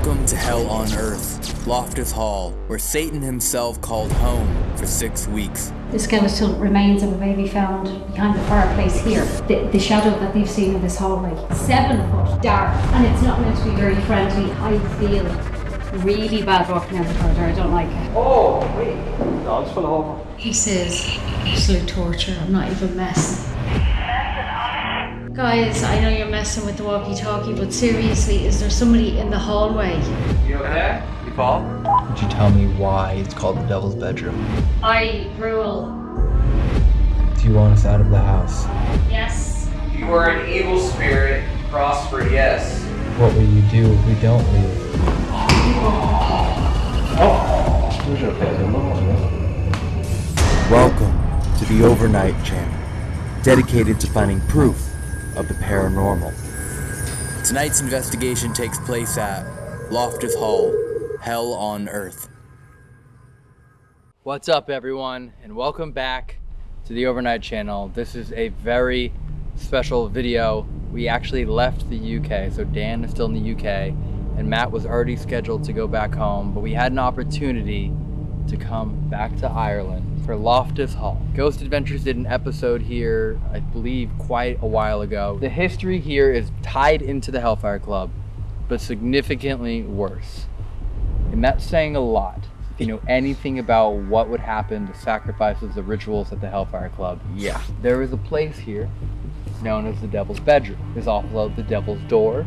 Welcome to Hell on Earth, Loftus Hall, where Satan himself called home for six weeks. The skeletal remains of a baby found behind the fireplace here. The, the shadow that they've seen in this hallway, seven foot dark, and it's not meant to be very friendly. I feel really bad walking out the corridor. I don't like it. Oh, wait. Dogs fell over. He says absolute torture. I'm not even messing. Guys, I know you're messing with the walkie-talkie, but seriously, is there somebody in the hallway? You okay? You fall? Would you tell me why it's called the Devil's Bedroom? I rule. Do you want us out of the house? Yes. You are an evil spirit. Prosper, yes. What will you do if we don't leave? Welcome to the Overnight Channel, dedicated to finding proof of the paranormal. Tonight's investigation takes place at Loftus Hall, Hell on Earth. What's up, everyone, and welcome back to the Overnight Channel. This is a very special video. We actually left the UK, so Dan is still in the UK, and Matt was already scheduled to go back home, but we had an opportunity to come back to Ireland for Loftus Hall. Ghost Adventures did an episode here, I believe, quite a while ago. The history here is tied into the Hellfire Club, but significantly worse. And that's saying a lot. If you know anything about what would happen, the sacrifices, the rituals at the Hellfire Club, Yeah. there is a place here known as the Devil's Bedroom. There's also the Devil's Door,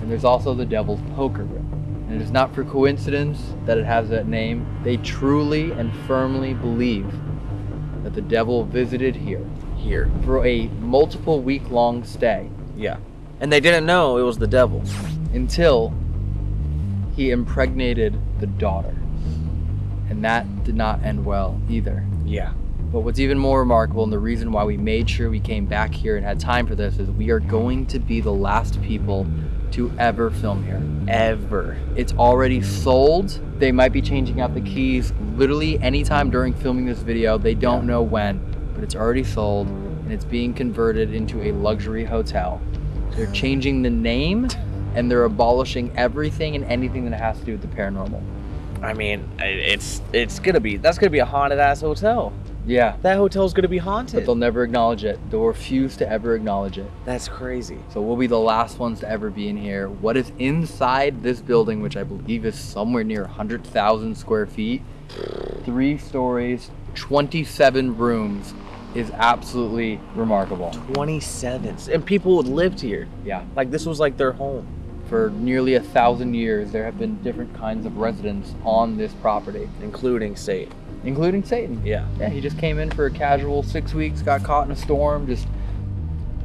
and there's also the Devil's Poker Room. And it is not for coincidence that it has that name. They truly and firmly believe that the devil visited here here. for a multiple week long stay Yeah. And they didn't know it was the devil. until he impregnated the daughter. And that did not end well either. Yeah. But what's even more remarkable, and the reason why we made sure we came back here and had time for this, is we are going to be the last people to ever film here. Ever. It's already sold. They might be changing out the keys literally anytime during filming this video. They don't know when, but it's already sold and it's being converted into a luxury hotel. They're changing the name and they're abolishing everything and anything that has to do with the paranormal. I mean, it's it's gonna be that's gonna be a haunted ass hotel. Yeah, That hotel's gonna be haunted. but they'll never acknowledge it. They'll refuse to ever acknowledge it. That's crazy. So we'll be the last ones to ever be in here. What is inside this building, which I believe is somewhere near 100,000 square feet, three stories, 27 rooms, is absolutely remarkable. 27. And people lived here. Yeah. Like this was like their home. For nearly a thousand years, there have been different kinds of residents on this property, Including Satan. including Satan. Yeah. Yeah, he just came in for a casual six weeks, got caught in a storm, just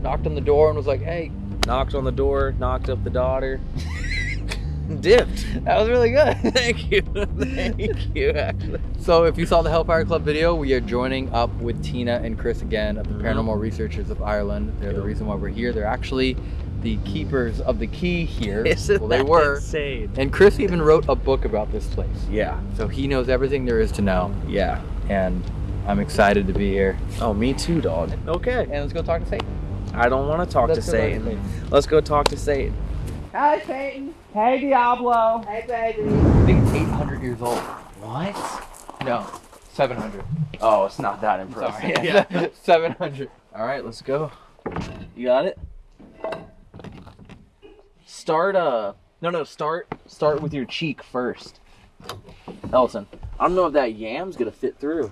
knocked on the door and was like, hey, Knocked on the door, knocked up the daughter. Dipped. that was really good. Thank you. Thank you, actually. So if you saw the Hellfire Club video, we are joining up with Tina and Chris again of the Mhm. Paranormal Researchers of Ireland. They're the reason why we're here. They're actually the keepers of the key here. Isn't well, they that were. insane? And Chris even wrote a book about this place. Yeah. So he knows everything there is to know. Yeah. And I'm excited to be here. Oh, me too, dog. Okay. And let's go talk to Satan. I don't want to talk Let's to Satan. Satan. Let's go talk to Satan. Hi, Satan. Hey, Diablo. Hey, baby. I think it's 800 years old. What? No, 700. Oh, it's not that Sorry. impressive. Yeah, 700. All right, let's go. You got it. Start uh no no start start with your cheek first. Ellison, I don't know if that yam's gonna fit through.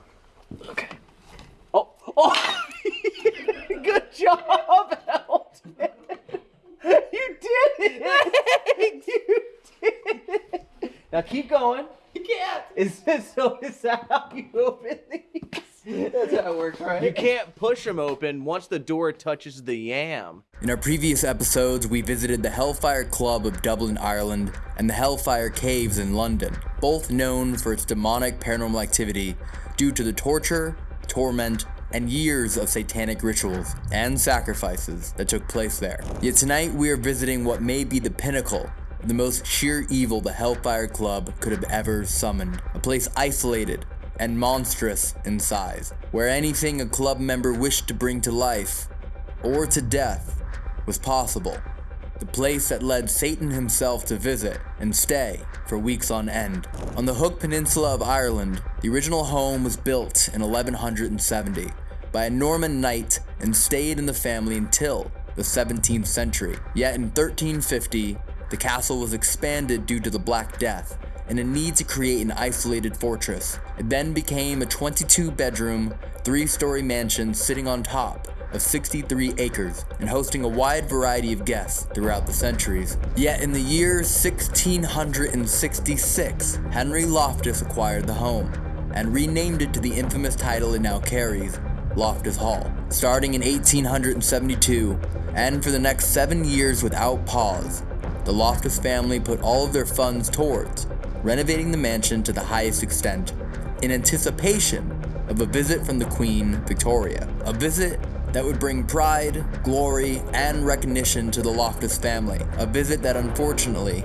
Okay. Oh oh good job, Elton. You did it. you did it. Now keep going. You can't. Is this so is that how you open these? That's how it works, right? You can't push them open once the door touches the yam. In our previous episodes, we visited the Hellfire Club of Dublin, Ireland, and the Hellfire Caves in London, both known for its demonic paranormal activity due to the torture, torment, and years of satanic rituals and sacrifices that took place there. Yet tonight we are visiting what may be the pinnacle of the most sheer evil the Hellfire Club could have ever summoned. A place isolated and monstrous in size, where anything a club member wished to bring to life or to death was possible. the place that led Satan himself to visit and stay for weeks on end. On the Hook Peninsula of Ireland, the original home was built in 1170 by a Norman knight and stayed in the family until the 17th century. Yet in 1350, the castle was expanded due to the Black Death and a need to create an isolated fortress. It then became a 22 bedroom, three story mansion sitting on top of 63 acres and hosting a wide variety of guests throughout the centuries. Yet in the year 1666, Henry Loftus acquired the home and renamed it to the infamous title it now carries, Loftus Hall. Starting in 1872, and for the next seven years without pause, the Loftus family put all of their funds towards renovating the mansion to the highest extent in anticipation of a visit from the Queen Victoria. A visit that would bring pride, glory, and recognition to the Loftus family. A visit that unfortunately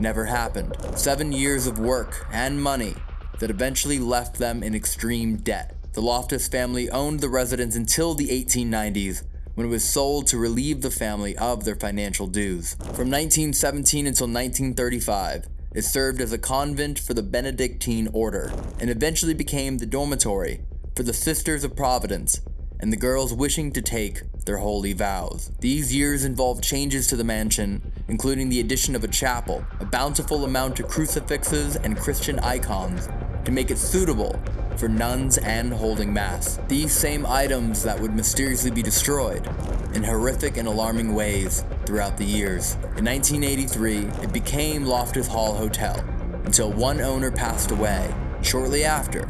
never happened. Seven years of work and money that eventually left them in extreme debt. The Loftus family owned the residence until the 1890s when it was sold to relieve the family of their financial dues. From 1917 until 1935, it served as a convent for the Benedictine order and eventually became the dormitory for the Sisters of Providence and the girls wishing to take their holy vows. These years involved changes to the mansion, including the addition of a chapel, a bountiful amount of crucifixes and Christian icons to make it suitable for nuns and holding mass. These same items that would mysteriously be destroyed in horrific and alarming ways throughout the years. In 1983, it became Loftus Hall Hotel until one owner passed away. Shortly after,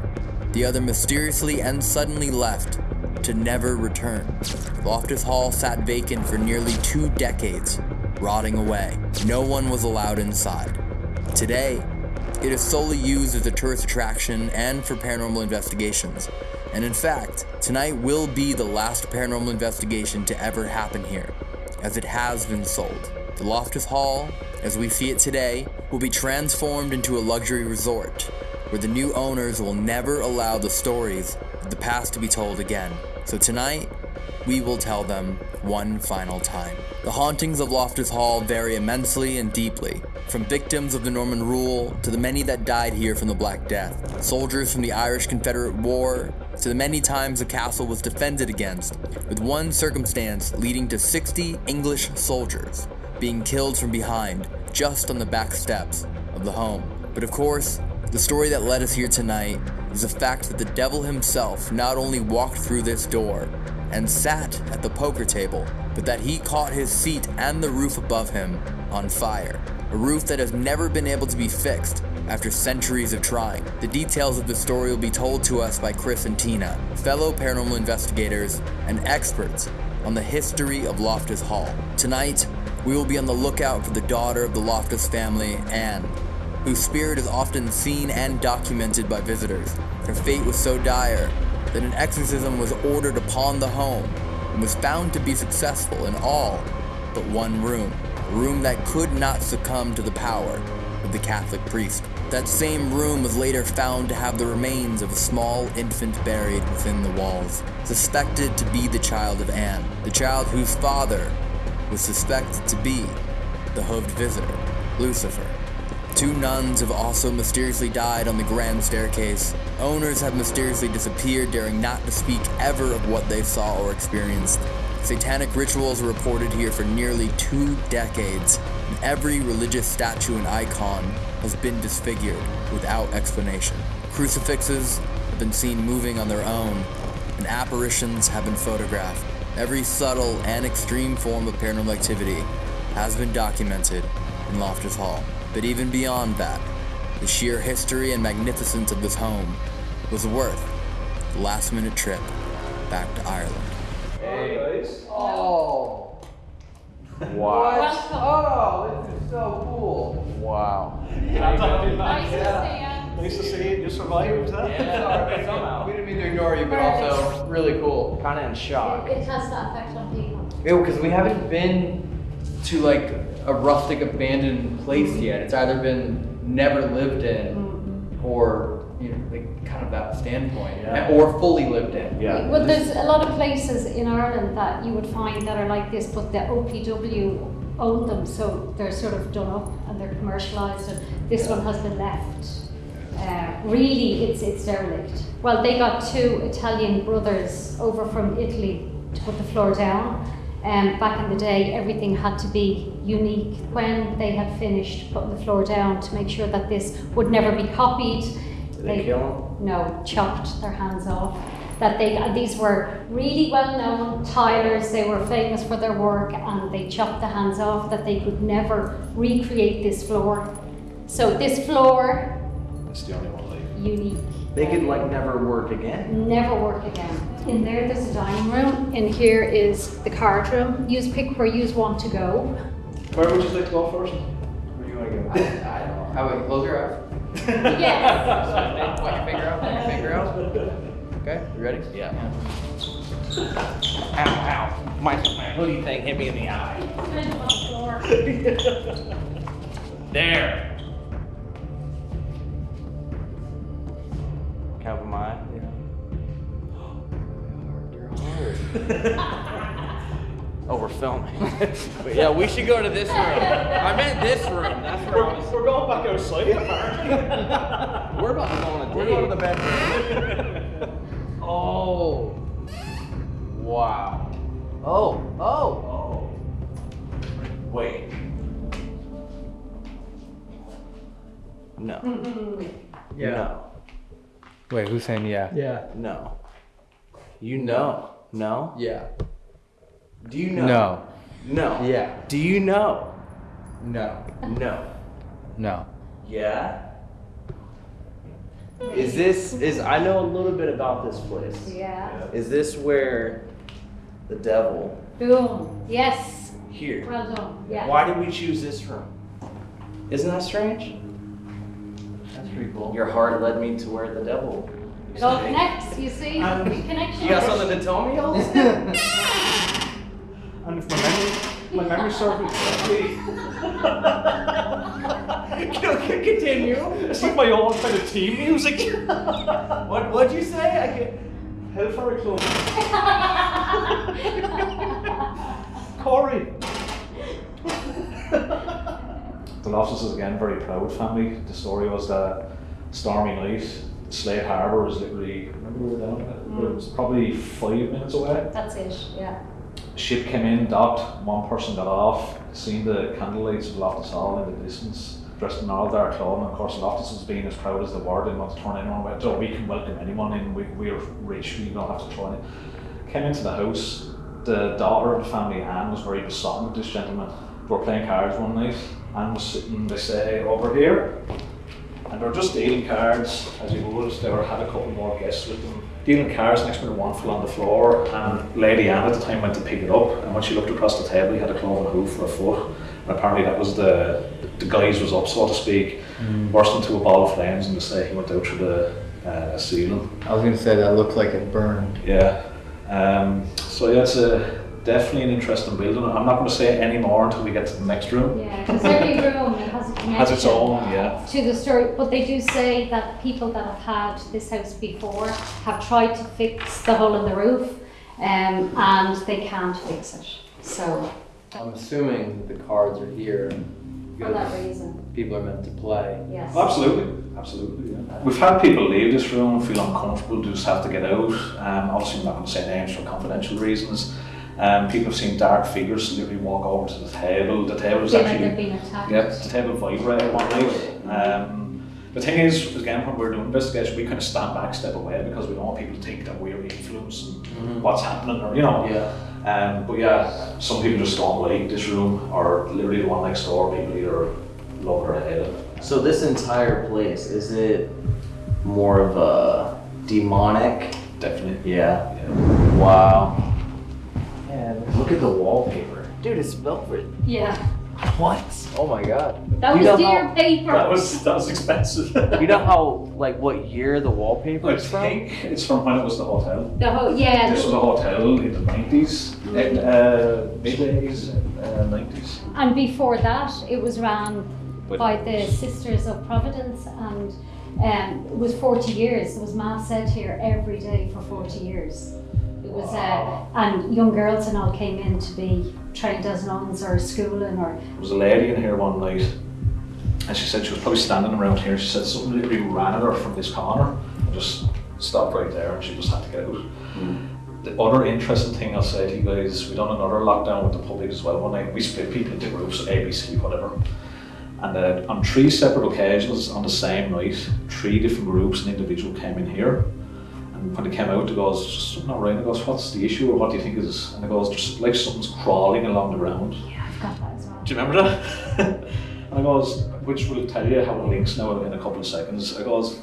the other mysteriously and suddenly left to never return. Loftus Hall sat vacant for nearly two decades, rotting away. No one was allowed inside. Today, it is solely used as a tourist attraction and for paranormal investigations. And in fact, tonight will be the last paranormal investigation to ever happen here, as it has been sold. The Loftus Hall, as we see it today, will be transformed into a luxury resort, where the new owners will never allow the stories of the past to be told again. So tonight, we will tell them one final time. The hauntings of Loftus Hall vary immensely and deeply, from victims of the Norman rule to the many that died here from the Black Death, soldiers from the Irish Confederate War to the many times the castle was defended against, with one circumstance leading to 60 English soldiers being killed from behind just on the back steps of the home. But of course, the story that led us here tonight is the fact that the devil himself not only walked through this door and sat at the poker table, but that he caught his seat and the roof above him on fire. A roof that has never been able to be fixed after centuries of trying. The details of the story will be told to us by Chris and Tina, fellow paranormal investigators and experts on the history of Loftus Hall. Tonight, we will be on the lookout for the daughter of the Loftus family, Anne, whose spirit is often seen and documented by visitors. Her fate was so dire that an exorcism was ordered upon the home and was found to be successful in all but one room, a room that could not succumb to the power of the Catholic priest. That same room was later found to have the remains of a small infant buried within the walls, suspected to be the child of Anne, the child whose father was suspected to be the hooved visitor, Lucifer. Two nuns have also mysteriously died on the grand staircase. Owners have mysteriously disappeared, daring not to speak ever of what they saw or experienced. Satanic rituals are reported here for nearly two decades, and every religious statue and icon has been disfigured without explanation. Crucifixes have been seen moving on their own, and apparitions have been photographed. Every subtle and extreme form of paranormal activity has been documented in Loftus Hall. But even beyond that, the sheer history and magnificence of this home was worth the last minute trip back to Ireland. Hey. Oh. Wow. Oh, this is so cool. Wow. Nice to see you. You survived that? somehow. We didn't mean to ignore you, but also really cool. Kind of in shock. It has that effect on people. Yeah, because we haven't been to like a rustic abandoned place yet. It's either been never lived in or you know, like kind of that standpoint, Yeah. or fully lived in. Yeah. Well, there's a lot of places in Ireland that you would find that are like this, but the OPW own them, so they're sort of done up and they're commercialised. And this one has been left. Uh, really, it's it's derelict. Well, they got two Italian brothers over from Italy to put the floor down. Um, back in the day, everything had to be unique. When they had finished putting the floor down to make sure that this would never be copied, Did they kill no, chopped their hands off. That they these were really well known tilers. They were famous for their work, and they chopped the hands off. That they could never recreate this floor. So this floor, It's the only one unique. They could like never work again. Never work again. In there, there's a dining room. In here is the card room. Use pick where you want to go. Where would you like to go first? Where do you want to go? I don't know. Oh, How about you close your eyes? Yes. Point your finger out. Point your finger out. Okay, you ready? Yeah. Ow, ow. My, my hoodie thing hit me in the eye. There. Can I open my eye? You're hard. Oh, we're filming. but yeah, we should go to this room. I meant this room. That's where I was. We're going back outside apparently. We're about to go on a date. We're going to the bedroom. Oh. Wow. Oh, oh. Oh. Wait. No. No. Wait, who's saying yeah? Yeah. No. You know. No. Yeah. Do you know? No. No. Yeah. Do you know? No. No. No. Yeah. Is this is I know a little bit about this place. Yeah. Is this where the devil Boom. Yes. here? Well done. Yeah. Why did we choose this room? Isn't that strange? That's pretty cool. Your heart led me to where the devil. used It all connects. You see, Um, connection. You got something to tell me, else? And if my memory, my memory serves me correctly, Continue. it's like my old kind of team music. What what'd you say? I can. Hellfire Club. Corey. The Loftuses again, very proud family. The story was that stormy night, Slade Harbour was literally, remember we were down there? It mm. was probably five minutes away. That's it. Yeah. Ship came in, docked, one person got off, seen the candlelights of Loftus Hall in the distance, dressed in all dark clothing. Of course, Loftus was being as proud as they were, didn't want to turn anyone away. So we can welcome anyone in, we, we're rich, we don't have to turn it. Came into the house, the daughter of the family, Anne, was very besotted with this gentleman. We were playing cards one night, Anne was sitting, they say, over here. And they're just dealing cards, as you would. They were, had a couple more guests with them. Dealing cards, next minute one fell on the floor, and Lady Anne at the time went to pick it up. And when she looked across the table, he had a cloven hoof for a foot. And apparently that was the the guise was up, so to speak, burst into a ball of flames, and they say he went out through the uh, ceiling. I was gonna say that looked like it burned. Yeah. Um, so yeah, it's a, definitely an interesting building. I'm not going to say any more until we get to the next room. Yeah. Because every room it has a connection. Has its own, yeah. to the story, but they do say that people that have had this house before have tried to fix the hole in the roof, um, and they can't fix it. So I'm assuming that the cards are here for that reason, people are meant to play. yes. Absolutely, absolutely. Yeah. We've had people leave this room, feel uncomfortable, just have to get out. Um, obviously, I'm not going to say names for confidential reasons. Um, people have seen dark figures literally walk over to the table. The table was Feel like actually they've attacked. Yeah, the table vibrated one night. Um, the thing is, again, when we're doing investigation, we kind of stand back, step away because we don't want people to think that we're influencing what's happening, or you know. Yeah. Um, but yeah, some people just don't like this room, or literally the one next door. People either love it or hate it. So this entire place is it more of a demonic? Definitely. Yeah. Yeah. Wow. And look at the wallpaper, dude. It's velvet. Yeah, What? Oh my god. that You was know dear how- paper. That was that was expensive. You know how like what year the wallpaper I is from? think it's from when it was the hotel. the whole yeah. This was a hotel in the nineties, uh, mid eighties, uh, nineties. And before that, it was ran But- by the Sisters of Providence, and um, it was 40 years. There was mass said here every day for 40 years. It was, uh, and young girls and all came in to be trained as nuns or schooling or There was a lady in here one night, and she said she was probably standing around here. She said something literally ran at her from this corner and just stopped right there, and she just had to get out. The other interesting thing I'll say to you guys, we done another lockdown with the public as well one night. We split people into groups, A, B, C, whatever. And uh, on three separate occasions on the same night, three different groups and individual came in here. And when they came out, they goes, just something not right. And goes, what's the issue or what do you think is? And it goes, just like something's crawling along the ground. yeah, I've got that as well. Do you remember that? and I goes, which will tell you how it links now in a couple of seconds. I goes,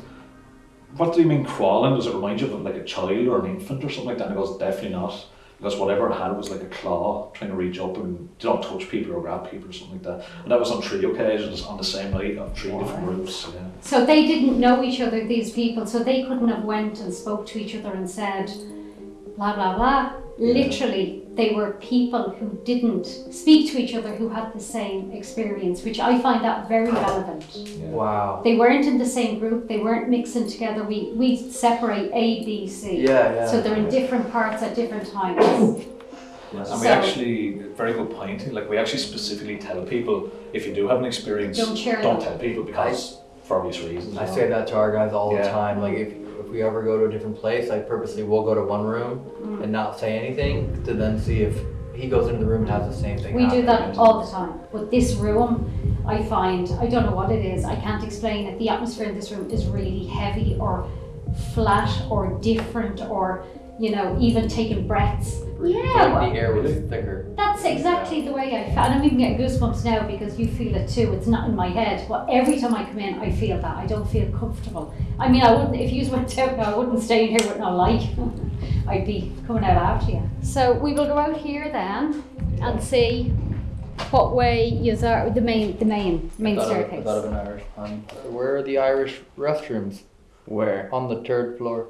what do you mean crawling? Does it remind you of like a child or an infant or something like that? And I goes, definitely not. Because whatever it had was like a claw trying to reach up and you don't touch people or grab people or something like that. And that was on three occasions on the same night on three different groups. Yeah. So they didn't know each other, these people, so they couldn't have went and spoke to each other and said, blah blah blah. Literally, they were people who didn't speak to each other who had the same experience, which I find that very relevant. Wow. They weren't in the same group, they weren't mixing together. We we separate A, B, C. Yeah, yeah. So they're in different parts at different times. And we So- actually, very good point, like we actually specifically tell people if you do have an experience, Don't share don't tell people because for obvious reasons. I know. say that to our guys all the time. Like if if we ever go to a different place, I purposely will go to one room Mm. and not say anything to then see if he goes into the room and has the same thing. We do that all the time. But this room, I find, I don't know what it is, I can't explain it. The atmosphere in this room is really heavy or flat or different or, you know, even taking breaths. Yeah, Like well, the air was thicker. that's exactly the way I felt. And I'm even getting goosebumps now because you feel it too. It's not in my head. But every time I come in, I feel that. I don't feel comfortable. I mean, I wouldn't, if you went out now, I wouldn't stay in here with no light. I'd be coming out after you. So we will go out here then and see what way you are, the main, the main, main Thought of, I staircase. thought of an Irish pun. Where are the Irish restrooms? Where? On the third floor.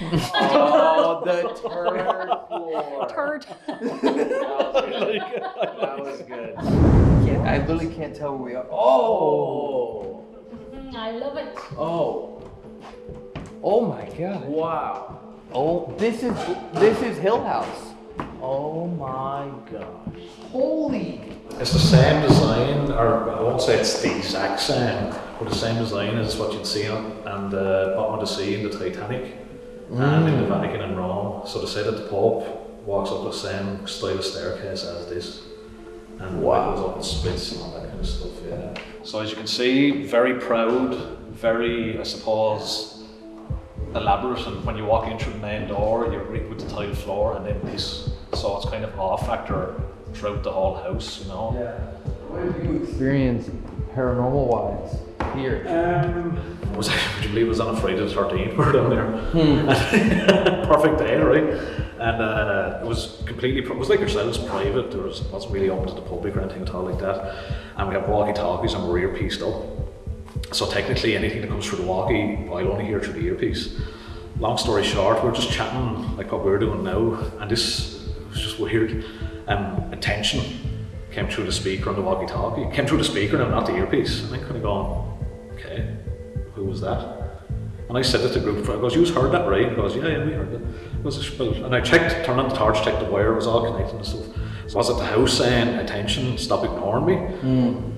Oh, the turd floor. Turd. That was good. Can't, I literally can't tell where we are. Oh! I love it. Oh, Oh my god. wow. Oh, this is this is Hill House. Oh my gosh. Holy! It's the same design, or I won't say it's the exact same, but the same design as what you'd see on, on the bottom of the sea in the Titanic and in mm. the Vatican in Rome. So to say that the Pope walks up the same style of staircase as this, and Wow. goes up and splits and all that kind of stuff. Yeah. So as you can see, very proud, very, I suppose, elaborate. And when you walk in through the main door, you're greeted with the tile floor, and then this. So it's kind of off factor throughout the whole house, you know. Yeah. What have you experienced paranormal wise here? Um, was would you believe it was on a Friday the thirteenth? We were down there. Perfect day, right? And uh, it was completely. It was like yourselves, private. There was wasn't really open to the public or anything at all like that. And we have walkie talkies and we're earpieced up. So technically, anything that comes through the walkie, I'll only hear through the earpiece. Long story short, we're just chatting like what we're doing now, and this was just weird. Um, attention came through the speaker on the walkie-talkie. Came through the speaker, now not the earpiece. And I kind of going, okay, who was that? And I said it to the group. I goes, you heard that, right? He goes, yeah, yeah, we heard it. I goes, and I checked, turned on the torch, checked the wire, it was all connected and stuff. So was it the house saying, attention, stop ignoring me?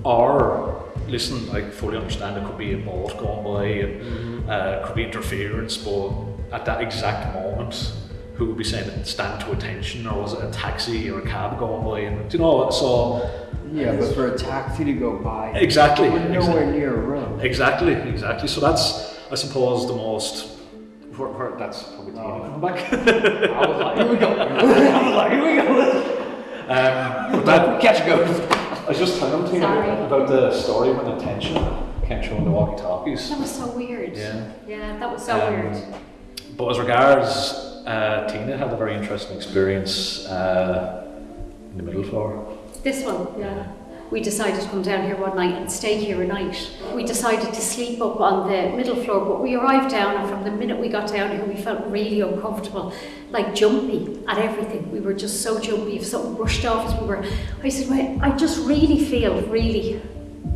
Or, listen, I fully understand it could be a boat going by and uh, could be interference, but at that exact moment, who would be saying stand to attention, or was it a taxi or a cab going by? And you know, so Yeah, but for a taxi to go by, exactly, we're nowhere exactly. near a room. Exactly, exactly. So that's, I suppose, the most. Where, where, that's probably Tina coming back. I was like, here we go. I was like, here we go. um, but that, Catch a ghost. I was just telling Tina Sorry. about the story when attention came through in the walkie-talkies. That was so weird. Yeah. Yeah, that was so Um, weird. But as regards uh, Tina had a very interesting experience uh, in the middle floor. This one, yeah. We decided to come down here one night and stay here a night. We decided to sleep up on the middle floor, but we arrived down, and from the minute we got down here, we felt really uncomfortable, like jumpy at everything. We were just so jumpy. If something brushed off us, we were. I said, well, I just really feel really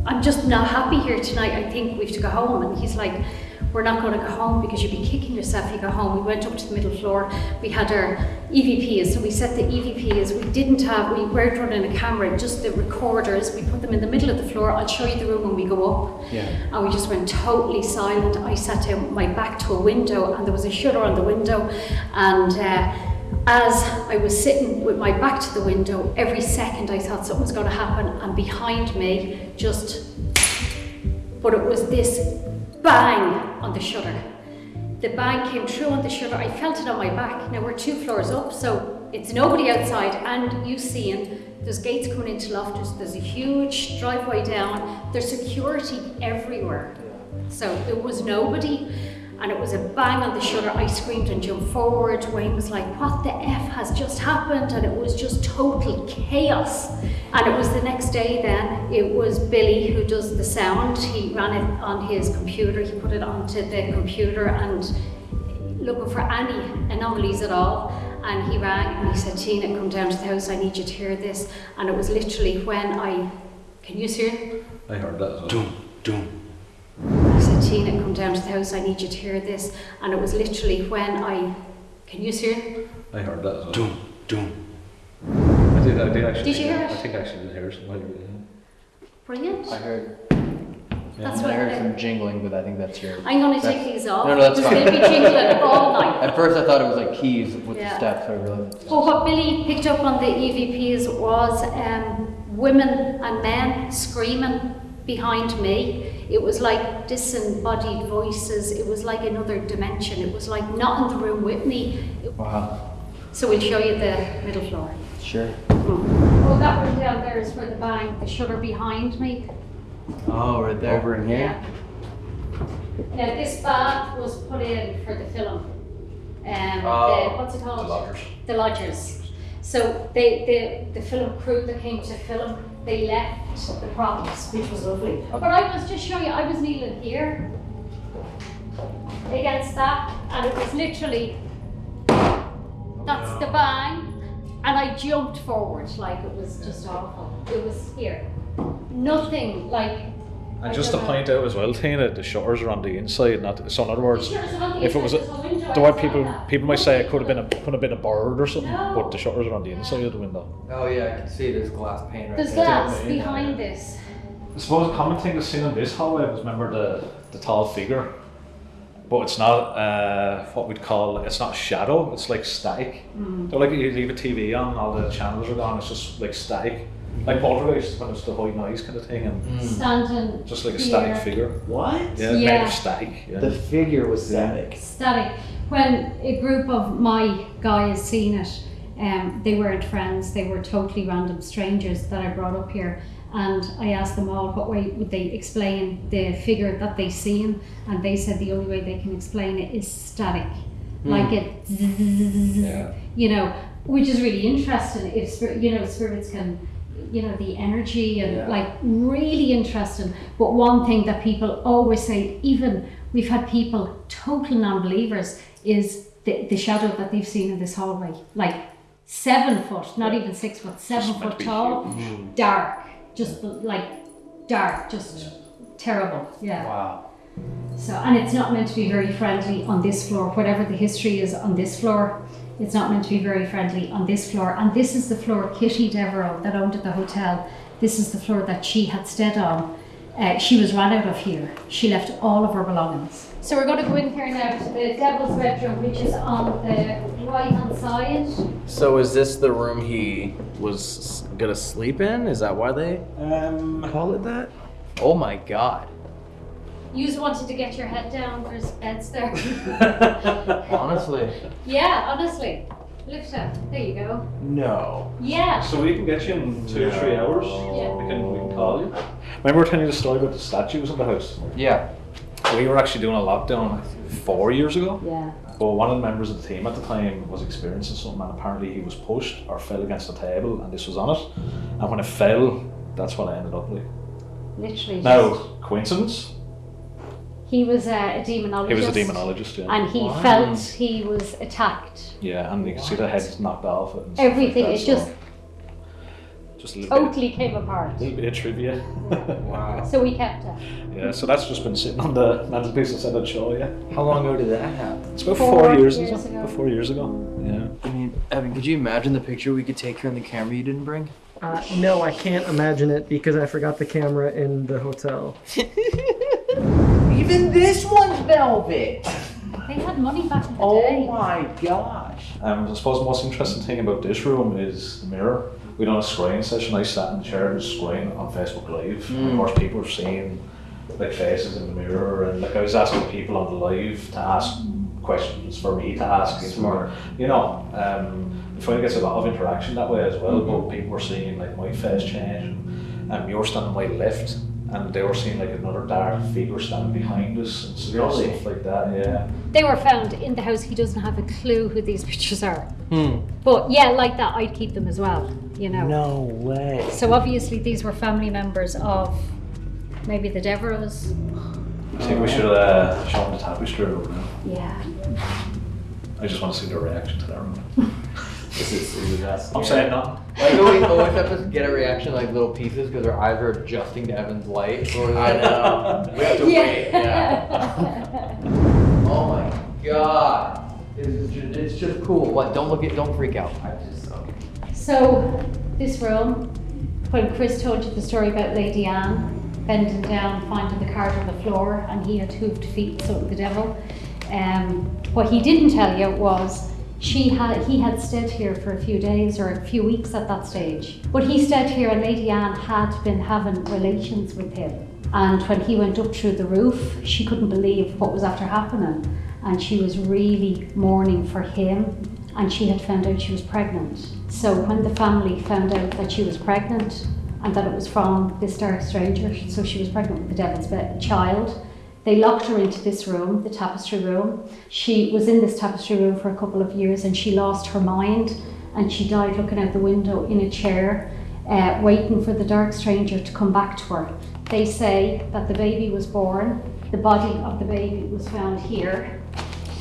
I'm just not happy here tonight. I think we have to go home. And he's like, we're not going to go home because you'd be kicking yourself if you go home. We went up to the middle floor. We had our EVPs. So we set the EVPs. We didn't have, we weren't running a camera, just the recorders. We put them in the middle of the floor. I'll show you the room when we go up. Yeah. And we just went totally silent. I sat down with my back to a window and there was a shutter on the window. And uh, as I was sitting with my back to the window, every second I thought something was going to happen. And behind me, just, but it was this bang on the shutter. The bang came through on the shutter. I felt it on my back. Now we're two floors up, so it's nobody outside, and you seeing there's gates coming into Loftus. There's a huge driveway down. There's security everywhere. So it was nobody, and it was a bang on the shutter. I screamed and jumped forward. Wayne was like, "What the f has just happened?" And it was just total chaos. And it was the next day. Then it was Billy who does the sound. He ran it on his computer. He put it onto the computer and looking for any anomalies at all. And he rang and he said, Tina, come down to the house. I need you to hear this. And it was literally when I, can you hear? I heard that as well. Doom, doom. I said, Tina, come down to the house. I need you to hear this. And it was literally when I, can you hear it? I heard that as well. Doom, doom. I did, I did actually. Did you hear it? I think I actually did hear it. While you. Brilliant. I heard. That's I what heard some jingling, but I think that's your. I'm going to take these off. No, no, that's fine. going to be jingling all night. At first, I thought it was like keys with Yeah. the steps. I really. But what Billy picked up on the EVPs was um, women and men screaming behind me. It was like disembodied voices. It was like another dimension. It was like not in the room with me. Wow. So we'll show you the middle floor. Sure. Oh, that room down there is for the bang. The shutter behind me. Oh, right there. Over in here. Now this bath was put in for the film. Um, Oh, the, what's it called? The lodgers. The lodgers. So they, the, the film crew that came to film, they left the props, which was lovely. But I was just showing you, I was kneeling here against that, and it was literally that's the bang, and I jumped forward like it was just awful. It was here. Nothing like. And I just to know. point out as well, Tina, the shutters are on the inside, not so in other words, The shutters are on the if it was a, inside, there's a window the way people people might say it could have been a could have been a bird or something, No. but the shutters are on the inside of the window. Oh yeah, I can see there's glass pane right There's there. glass Yeah. behind this. I suppose a common thing that's seen in this hallway was remember the the tall figure, but it's not uh, what we'd call it's not shadow. It's like static. They're like you leave a TV on, all the channels are gone. It's just like static, like poltergeist when it's the white noise kind of thing, and Standing. just like a here. static figure. What? Yeah, made Yeah. of static. Yeah. The figure was static. Static. When a group of my guys seen it, um, they weren't friends. They were totally random strangers that I brought up here. And I asked them all what way would they explain the figure that they seen, and they said the only way they can explain it is static, like it, Yeah. you know, which is really interesting. If spir- you know spirits can, you know, the energy and Yeah. like really interesting. But one thing that people always say, even we've had people total non-believers, is the, the shadow that they've seen in this hallway, like seven foot, not even six foot, seven foot to be tall, mm. dark, just like dark, just terrible. Yeah. Wow. So, and it's not meant to be very friendly on this floor. Whatever the history is on this floor, it's not meant to be very friendly on this floor. And this is the floor Kitty Devereux that owned at the hotel. This is the floor that she had stayed on. Uh, she was run out of here. She left all of her belongings. So we're going to go in here now to the devil's bedroom, which is on the right hand side. So is this the room he was gonna sleep in? Is that why they Um, call it that? Oh my god. You just wanted to get your head down. There's beds there. Honestly. yeah, honestly. Lift up. There you go. no. Yeah. So we can get you in two or three hours. Yeah. We can we can call you. Remember we were telling you the story about the statues in the house? Yeah. We were actually doing a lockdown four years ago. Yeah. But one of the members of the team at the time was experiencing something and apparently he was pushed or fell against the table and this was on it. And when it fell, that's what I ended up with. Literally. Now, coincidence? He was a, a demonologist. He was a demonologist, yeah. And he Wow. felt he was attacked. Yeah, and you can see the heads knocked off. And Everything, Like that, just. so- just a little bit, Totally came apart. A little bit of trivia. Wow. So we kept it. yeah, so that's just been sitting on the mantelpiece. I said I'd show you. How long ago did that happen? It's about Four four, years, years ago. ago. Four years ago. Yeah. I mean, Evan, could you imagine the picture we could take here on the camera you didn't bring? Uh, no, I can't imagine it because I forgot the camera in the hotel. Even this one's velvet. They had money back in the Oh day. my gosh. Um, I suppose the most interesting thing about this room is the mirror. We done a screen session. I sat in the chair and screen on Facebook Live. And of course, people were seeing like faces in the mirror, and like I was asking people on the live to ask questions for me to ask. Smart. You know, um, I find gets a lot of interaction that way as well. But people were seeing like my face change, and um, you're standing my left. And they were seeing like another dark figure standing behind us and s- Really? stuff like that, yeah. They were found in the house. He doesn't have a clue who these pictures are. Hmm. But yeah, like that, I'd keep them as well. You know. No way. So obviously these were family members of maybe the Devereaux. I think we should uh, show them the tapestry room now. Yeah. I just want to see their reaction to that room. Is this, is it that I'm scary? saying no. Like, oh, we always have to get a reaction like little pieces because our eyes are adjusting to Evan's light. Or I know. We have to wait. Yeah. Oh my god. It's just, it's just cool. What? Don't look at. Don't freak out. I just okay. So this room, when Chris told you the story about Lady Anne bending down, finding the card on the floor, and he had hooved feet, so the devil. Um, what he didn't tell you was she had he had stayed here for a few days or a few weeks at that stage. But he stayed here, and Lady Anne had been having relations with him. And when he went up through the roof, she couldn't believe what was after happening, and she was really mourning for him and she had found out she was pregnant. So when the family found out that she was pregnant and that it was from this dark stranger, so she was pregnant with the devil's child, they locked her into this room, the tapestry room. She was in this tapestry room for a couple of years and she lost her mind and she died looking out the window in a chair, uh, waiting for the dark stranger to come back to her. They say that the baby was born, the body of the baby was found here,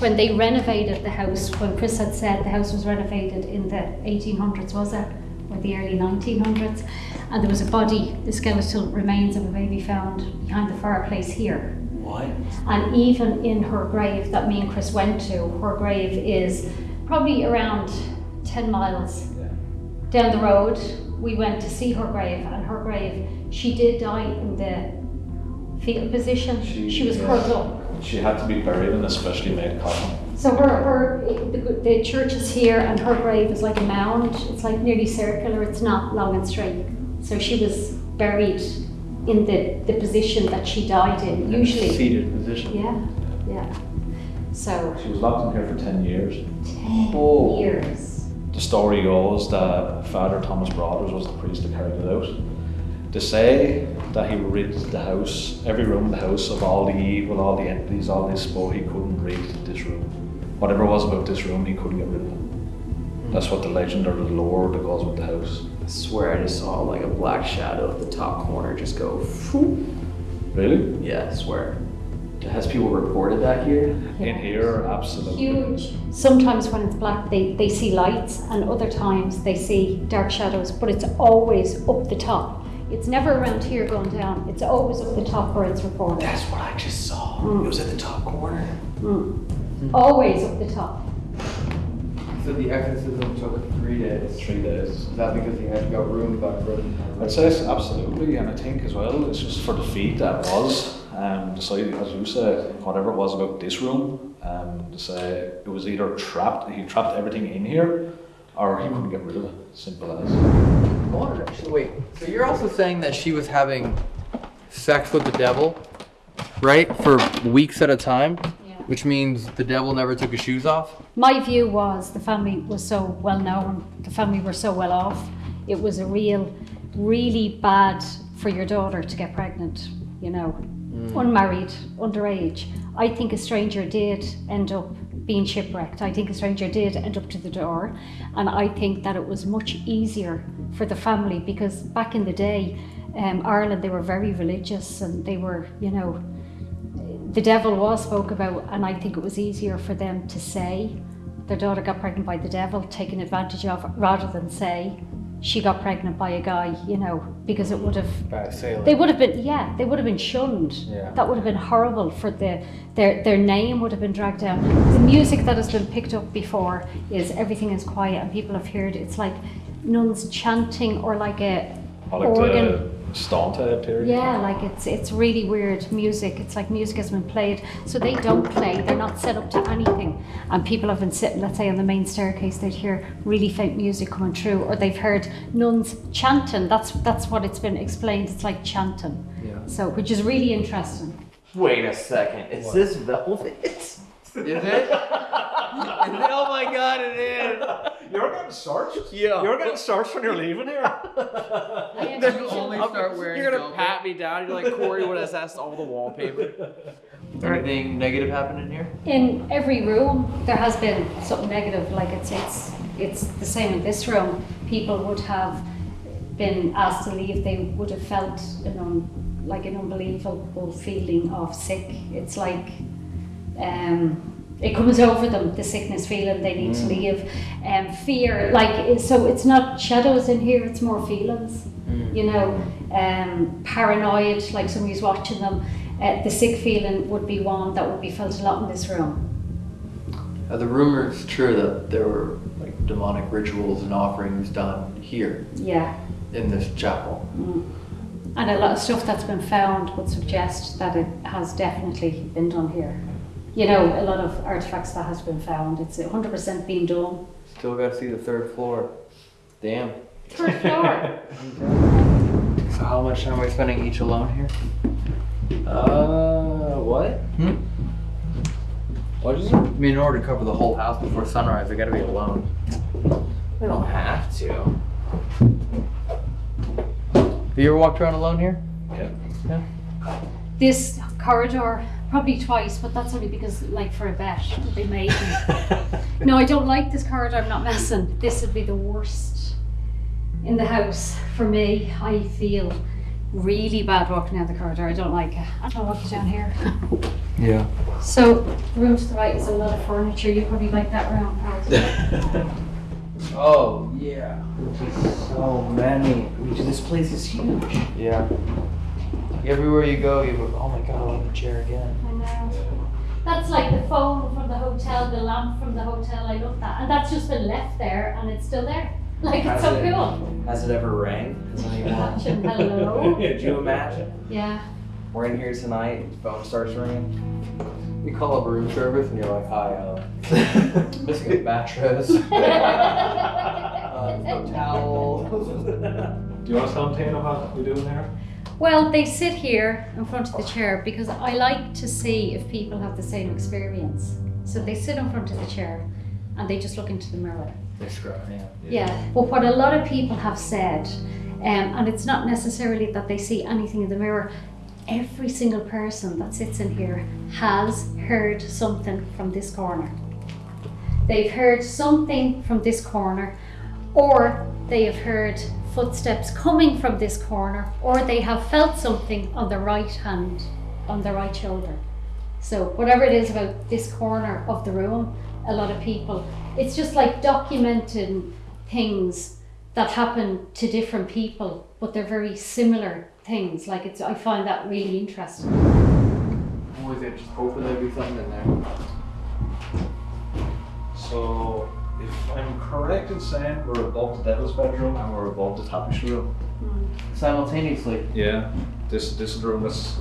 when they renovated the house, when Chris had said the house was renovated in the 1800s, was it? Or the early 1900s? And there was a body, the skeletal remains of a baby found behind the fireplace here. What? And even in her grave that me and Chris went to, her grave is probably around 10 miles down the road. We went to see her grave, and her grave, she did die in the fetal position. She- She was yeah. curled up. She had to be buried in a specially made coffin. So her, her, the, the church is here and her grave is like a mound. It's like nearly circular. It's not long and straight. So she was buried in the, the position that she died in. Usually, Seated position. yeah, yeah. So She was locked in here for 10 years. ten Oh. years. The story goes that Father Thomas Broaders was the priest that carried it out. They say that he rid the house, every room in the house, of all the evil, all the entities, all this, but he couldn't rid this room. Whatever it was about this room, he couldn't get rid of it. That's what the legend or the lore that goes with the house. I swear I just saw like a black shadow at the top corner just go. Phew. Really? Yeah, I swear. Has people reported that here? In here, absolutely. Huge. Sometimes when it's black, they, they see lights, and other times they see dark shadows, but it's always up the top. It's never around here going down. It's always up the top where it's reported. That's what I just saw. Mm. It was at the top corner. Always up the top. So the exorcism took three days. Three days. Is that because he had got rooms back room? I'd say it's absolutely, and I think as well, it's just for the feat that was. Um, decided, as you said, whatever it was about this room, um, to say it was either trapped, he trapped everything in here, or he couldn't get rid of it. Simple as. Actually, wait. So you're also saying that she was having sex with the devil, right? For weeks at a time? Which means the devil never took his shoes off? My view was the family was so well known, the family were so well off. It was a real, really bad for your daughter to get pregnant, you know, unmarried, underage. I think a stranger did end up being shipwrecked. I think a stranger did end up to the door. And I think that it was much easier for the family because back in the day, um, Ireland, they were very religious and they were, you know, the devil was spoke about, and I think it was easier for them to say their daughter got pregnant by the devil, taken advantage of, rather than say she got pregnant by a guy, you know, because it would have By a sailor. they would have been yeah, they would have been shunned. Yeah. That would have been horrible for the their their name would have been dragged down. The music that has been picked up before is everything is quiet and people have heard it's like nuns chanting or like a like organ. the Stanta period. Yeah, like it's it's really weird music. It's like music has been played, so they don't play. They're not set up to anything, and people have been sitting, let's say, on the main staircase. They'd hear really faint music coming through, or they've heard nuns chanting. That's that's what it's been explained. It's like chanting. Yeah. So, which is really interesting. Wait a second. Is this velvet? Is it? oh my god, it is. You're getting searched? Yeah. You're getting searched when you're leaving here? You only start wearing You're gonna velvet. pat me down. You're like Corey would assess all the wallpaper. Anything negative happened in here? In every room, there has been something negative. Like it's it's it's the same in this room. People would have been asked to leave. They would have felt an un, like an unbelievable feeling of sick. It's like um, it comes over them. The sickness feeling they need to leave. Um, fear, like so. It's not shadows in here. It's more feelings. You know, um, paranoid, like somebody's watching them. Uh, the sick feeling would be one that would be felt a lot in this room. Are the rumors true that there were like demonic rituals and offerings done here Yeah. in this chapel? And a lot of stuff that's been found would suggest that it has definitely been done here. You know, a lot of artifacts that has been found, it's 100% been done. Still got to see the third floor. Damn. Third floor. So how much time are we spending each alone here? Uh, what? Hmm? What is it? I mean, in order to cover the whole house before sunrise, I gotta be alone. We don't have to. Have you ever walked around alone here? Yeah. Yeah. This corridor, probably twice, but that's only because, like, for a bet, they made me. No, I don't like this corridor, I'm not messing. This would be the worst in the house for me. I feel really bad walking down the corridor. I don't like it. I don't walk down here. Yeah. So, the room to the right is a lot of furniture. You probably like that room. Alex. Oh, yeah. So many. This place is huge. Yeah. Everywhere you go, you go, oh my god, I want the chair again. I know. That's like the phone from the hotel, the lamp from the hotel. I love that. And that's just been left there and it's still there. Like, it's so it- cool. Has it ever rang? Has anyone? Hello. Could you imagine? Yeah. We're in here tonight. The phone starts ringing. You call up room service and you're like, hi, uh, missing a mattress, uh, towel. Do you want to tell Tina what we do in here? Well, they sit here in front of the chair because I like to see if people have the same experience. So they sit in front of the chair and they just look into the mirror. They scrub, yeah. Yeah. But what a lot of people have said, um, and it's not necessarily that they see anything in the mirror, every single person that sits in here has heard something from this corner. They've heard something from this corner, or they have heard footsteps coming from this corner, or they have felt something on the right hand, on the right shoulder. So, whatever it is about this corner of the room, a lot of people, it's just like documenting things that happen to different people, but they're very similar things. Like, it's, I find that really interesting. Is it just hoping there'd be something in there? So, if I'm correct in saying we're above the devil's bedroom and we're above the tapestry room. Hmm. Simultaneously. Yeah. This this is the room that's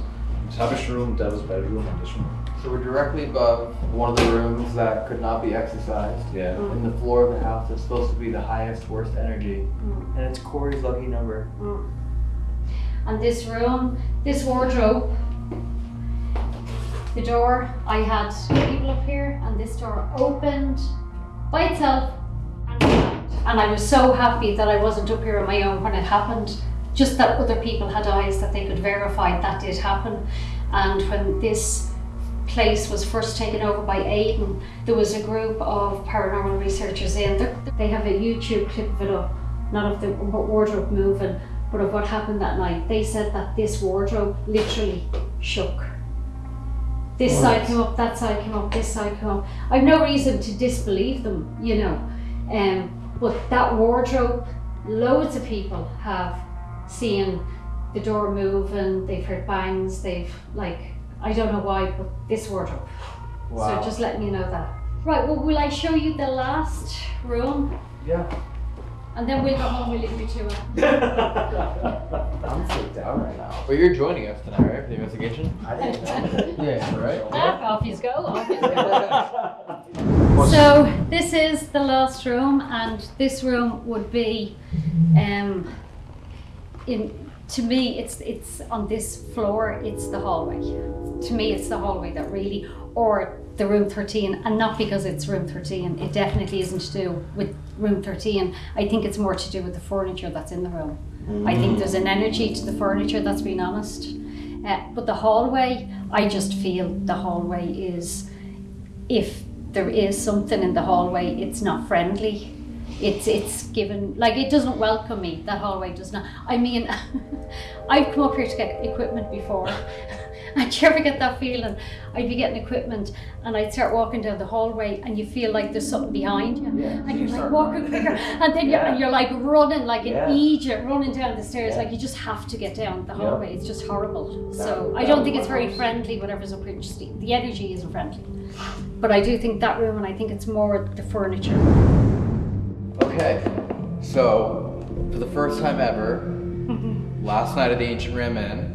tapestry room, devil's bedroom, and this room. So we're directly above one of the rooms that could not be exorcised. Yeah. Hmm. And the floor of the house that's supposed to be the highest, worst energy. Hmm. And it's Corey's lucky number. And this room, this wardrobe, the door, I had people up here, and this door opened by itself and I was so happy that I wasn't up here on my own when it happened. Just that other people had eyes that they could verify that did happen. And when this place was first taken over by Aiden, there was a group of paranormal researchers in. They have a YouTube clip of it up, not of the wardrobe moving, but of what happened that night. They said that this wardrobe literally shook. This side came up, that side came up, this side came up. I've no reason to disbelieve them, you know. Um, but that wardrobe loads of people have seen the door move and they've heard bangs. They've like I don't know why, but this wardrobe. So just letting you know that. Right. Well, will I show you the last room? Yeah. And then we'll go home. We'll leave you to it. I'm freaked out right now. But you're joining us tonight, right, for the investigation? I didn't know. Yeah, right. Ah, off you go. Off you go. So this is the last room, and this room would be, um, in to me, it's it's on this floor. It's the hallway. To me, it's the hallway that really, or the room 13, and not because it's room 13. It definitely isn't to do with room 13. I think it's more to do with the furniture that's in the room. I think there's an energy to the furniture that's being honest. Uh, but the hallway, I just feel the hallway is, if there is something in the hallway, it's not friendly. It's it's given like it doesn't welcome me. That hallway does not. I mean, I've come up here to get equipment before. And do you ever get that feeling? I'd be getting equipment and I'd start walking down the hallway and you feel like there's something behind you. Yeah, And you you're like walking running. quicker. And then Yeah. you're, you're like running like in Yeah. Egypt, running down the stairs. Like you just have to get down the hallway. It's just horrible. so That- I don't think it's very house. friendly, whatever's up here. The, the energy isn't friendly. But I do think that room and I think it's more the furniture. Okay, so for the first time ever, last night at the Ancient Ram Inn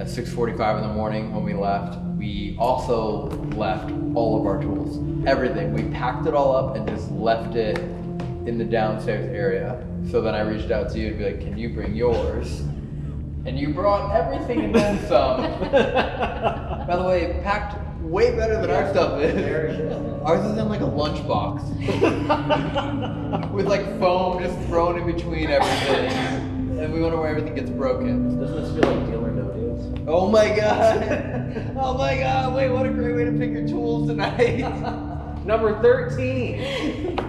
at 6:45 in the morning when we left, we also left all of our tools, everything. We packed it all up and just left it in the downstairs area. So then I reached out to you to be like, "Can you bring yours?" And you brought everything and then some. By the way, packed way better than our stuff is. Ours is in like a lunchbox. With like foam just thrown in between everything. And we wonder where everything gets broken. Doesn't this feel like deal or no deals? Oh my god! Oh my god, wait, what a great way to pick your tools tonight! Number 13. Go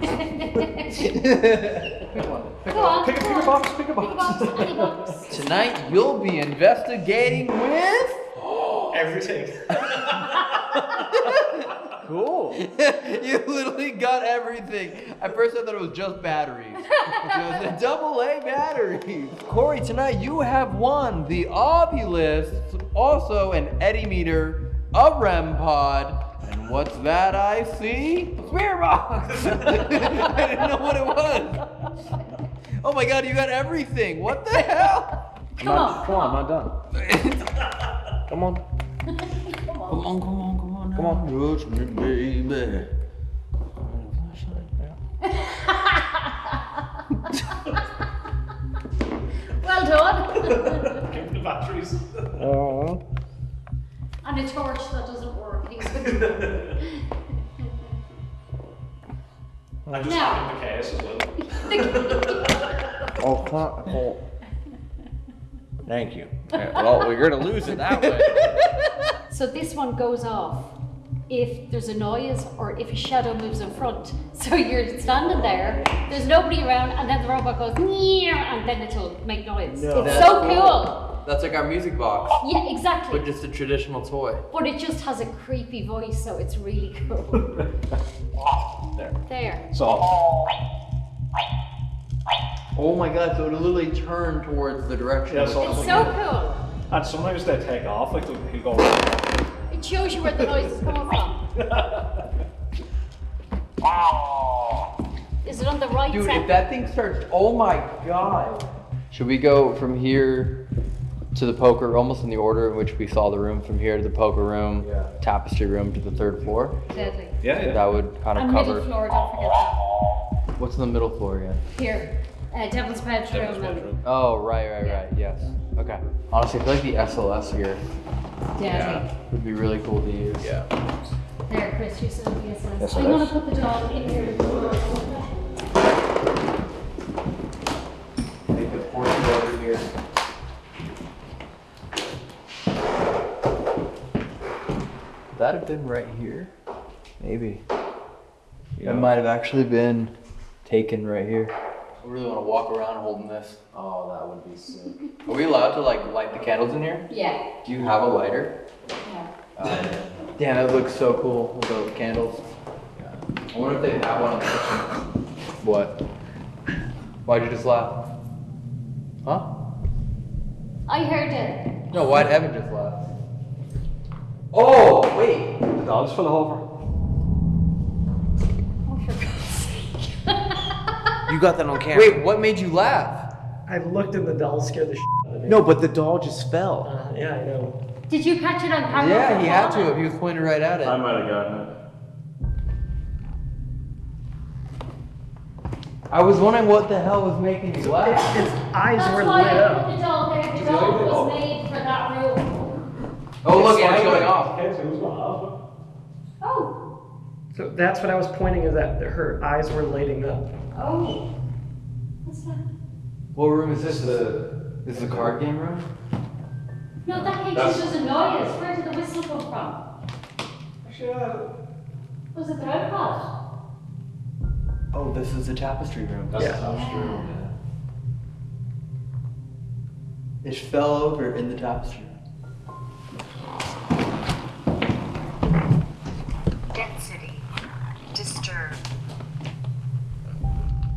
on, Pick a, go pick a box, pick a box. Pick a box. box, any box. Tonight you'll be investigating with. Everything. Cool. you literally got everything. At first I thought it was just batteries. It was a double A battery. Corey, tonight you have won the Ovilus, also an Eddy meter, a REM pod, and what's that I see? Spirit box! I didn't know what it was. Oh my god, you got everything. What the hell? Come on. Come on, I'm not done. Come on. Come on, come on, come on. Come on. Touch me, baby. Well done. Give me the batteries. Oh. and a torch that doesn't work. I just Now. the case as well. Oh, come oh. Thank you. Well, we're gonna lose it that way. so this one goes off if there's a noise or if a shadow moves in front. So you're standing there, there's nobody around, and then the robot goes, "Meow," and then it'll make noise. No. It's That's so cool. cool. That's like our music box, Yeah, exactly. but just a traditional toy. But it just has a creepy voice, so it's really cool. There. there. So, Oh my god, so it'll literally turn towards the direction. Yeah, so- It's so cool. and sometimes they take off, like they'll go. It shows you where the noise is coming from. Is it on the right Dude, side? if that thing starts, oh my god. Should we go from here to the poker, almost in the order in which we saw the room, from here to the poker room, Yeah. tapestry room to the third floor? Deadly. Yeah, yeah. That would kind of And middle cover. floor, don't forget that. What's in the middle floor again? Here, uh, Devil's Bedroom. Devil's bedroom. Oh, right, right, right. Yes. Okay. Honestly, I feel like the SLS here Deadly. would be really cool to use. Yeah. There, Chris, you said VSS. Yes, I'm it gonna put the dog in here. Take the portion over here. Would that have been right here? Maybe. It might have actually been taken right here. I really want to walk around holding this. Oh, that would be sick. Are we allowed to like light the candles in here? Yeah. Do you have a lighter? yeah. Uh, damn, that looks so cool with those candles. Yeah. I wonder if they have one in the kitchen. What? Why'd you just laugh? Huh? I heard it. No, why'd Heaven just laugh? Oh, wait. The dogs fell over. You got that on camera. Wait, what made you laugh? I looked and the doll scared the shit out of me. No, but the doll just fell. Uh, yeah, I know. Did you catch it on camera? Yeah, he had to if he was pointing right at it. I might have gotten it. I was wondering what the hell was making you laugh. Its eyes That's were why lit I up. put the doll there. The doll was made for that room. Oh, look, it's going off. Oh. So that's what I was pointing is that her eyes were lighting up. Oh. What's that? What room is this? The this is the card game room? No, that cake That's- is just a noise. Where did the whistle come from? Was it the red pot? Oh, this is the tapestry room. That's Yeah. the tapestry room, yeah. It fell over in the tapestry room.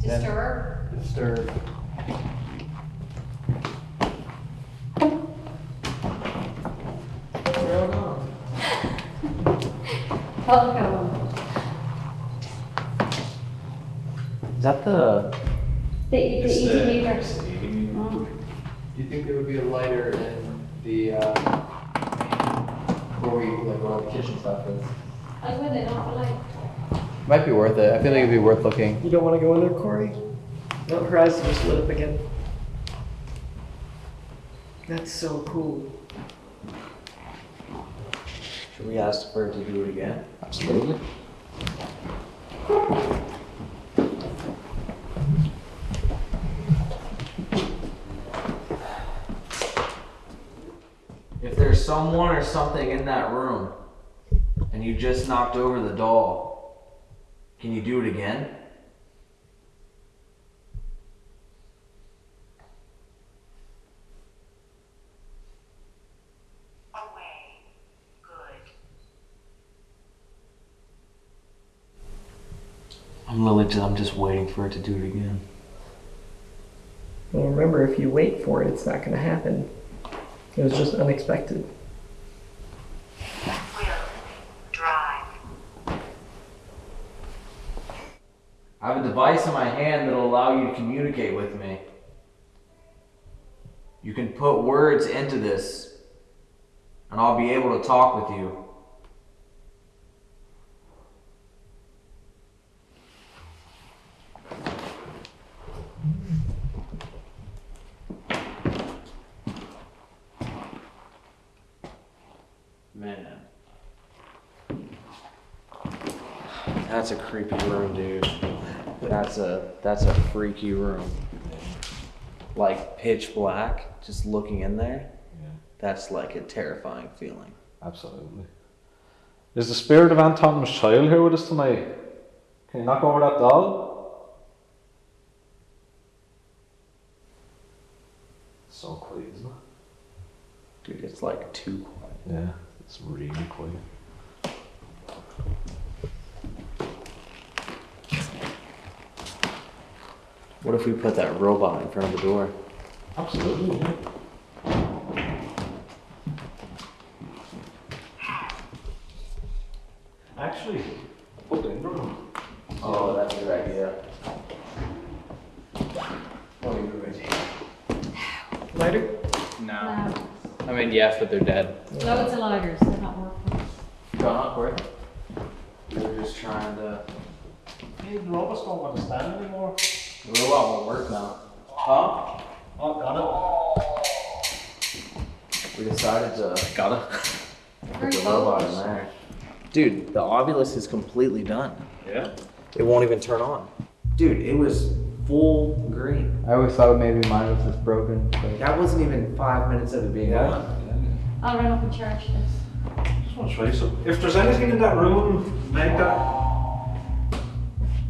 Disturb. Disturbed. Welcome. Is that the? The, the It's easy the- leader. it's the eating room. Do you think there would be a lighter in the uh, where we like where all the kitchen stuff is? I win it, not like. Might be worth it. I feel like it'd be worth looking. You don't want to go in there, Corey? No, her eyes just lit up again. That's so cool. Should we ask her to do it again? Absolutely. If there's someone or something in that room, and you just knocked over the doll, can you do it again? Away. Good. I'm literally, I'm just waiting for it to do it again. Well, remember, if you wait for it, it's not going to happen. It was just unexpected. I have a device in my hand that'll allow you to communicate with me. You can put words into this, and I'll be able to talk with you. Man. That's a creepy room, dude. That's a freaky room. Like pitch black, just looking in there. Yeah. That's like a terrifying feeling. Absolutely. Is the spirit of Anton's child here with us tonight? Can you knock over that doll? So quiet, isn't it? Dude, it's like too quiet. Yeah, it's really quiet. What if we put that robot in front of the door? Absolutely, yeah. Actually, put it in the room. Oh, that's a good idea. Oh, lighter? No. No. I mean, yes, but they're dead. no Loads of lighters. They're not working. Gone up, Corey? We were just trying to. Hey, the robots don't want to stand anymore. The robot won't work now. Huh? Oh, got it. We decided to Got it. put the robot in there. Dude, the Ovilus is completely done. Yeah. It won't even turn on. Dude, it was full green. I always thought maybe mine was just broken. But That wasn't even five minutes of it being Yeah. on. I'll run up and charge this. Just want to show you something. If there's anything in that room, make that.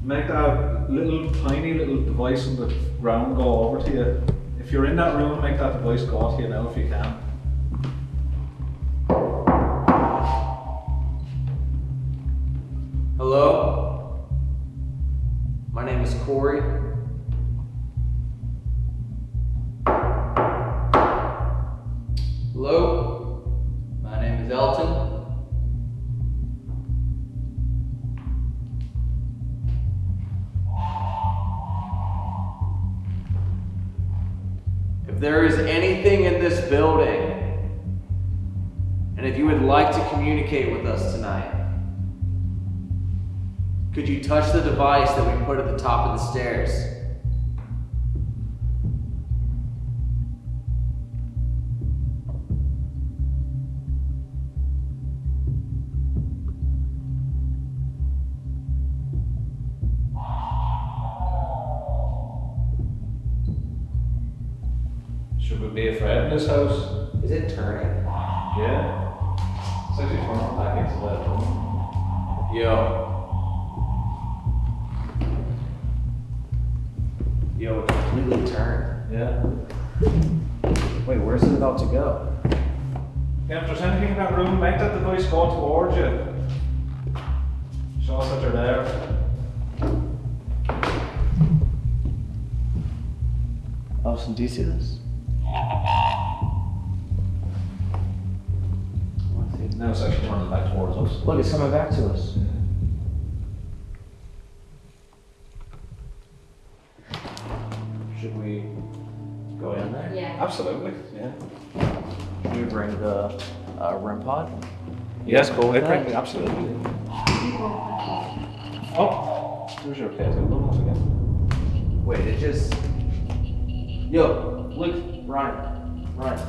Make that little tiny little device on the ground go over to you. If you're in that room, make that device go to you now if you can. Communicate with us tonight, could you touch the device that we put at the top of the stairs? Yes, go with that? Absolutely. Oh, there's your pet. Look once again. Wait, it just. Yo, look, Ryan. Ryan.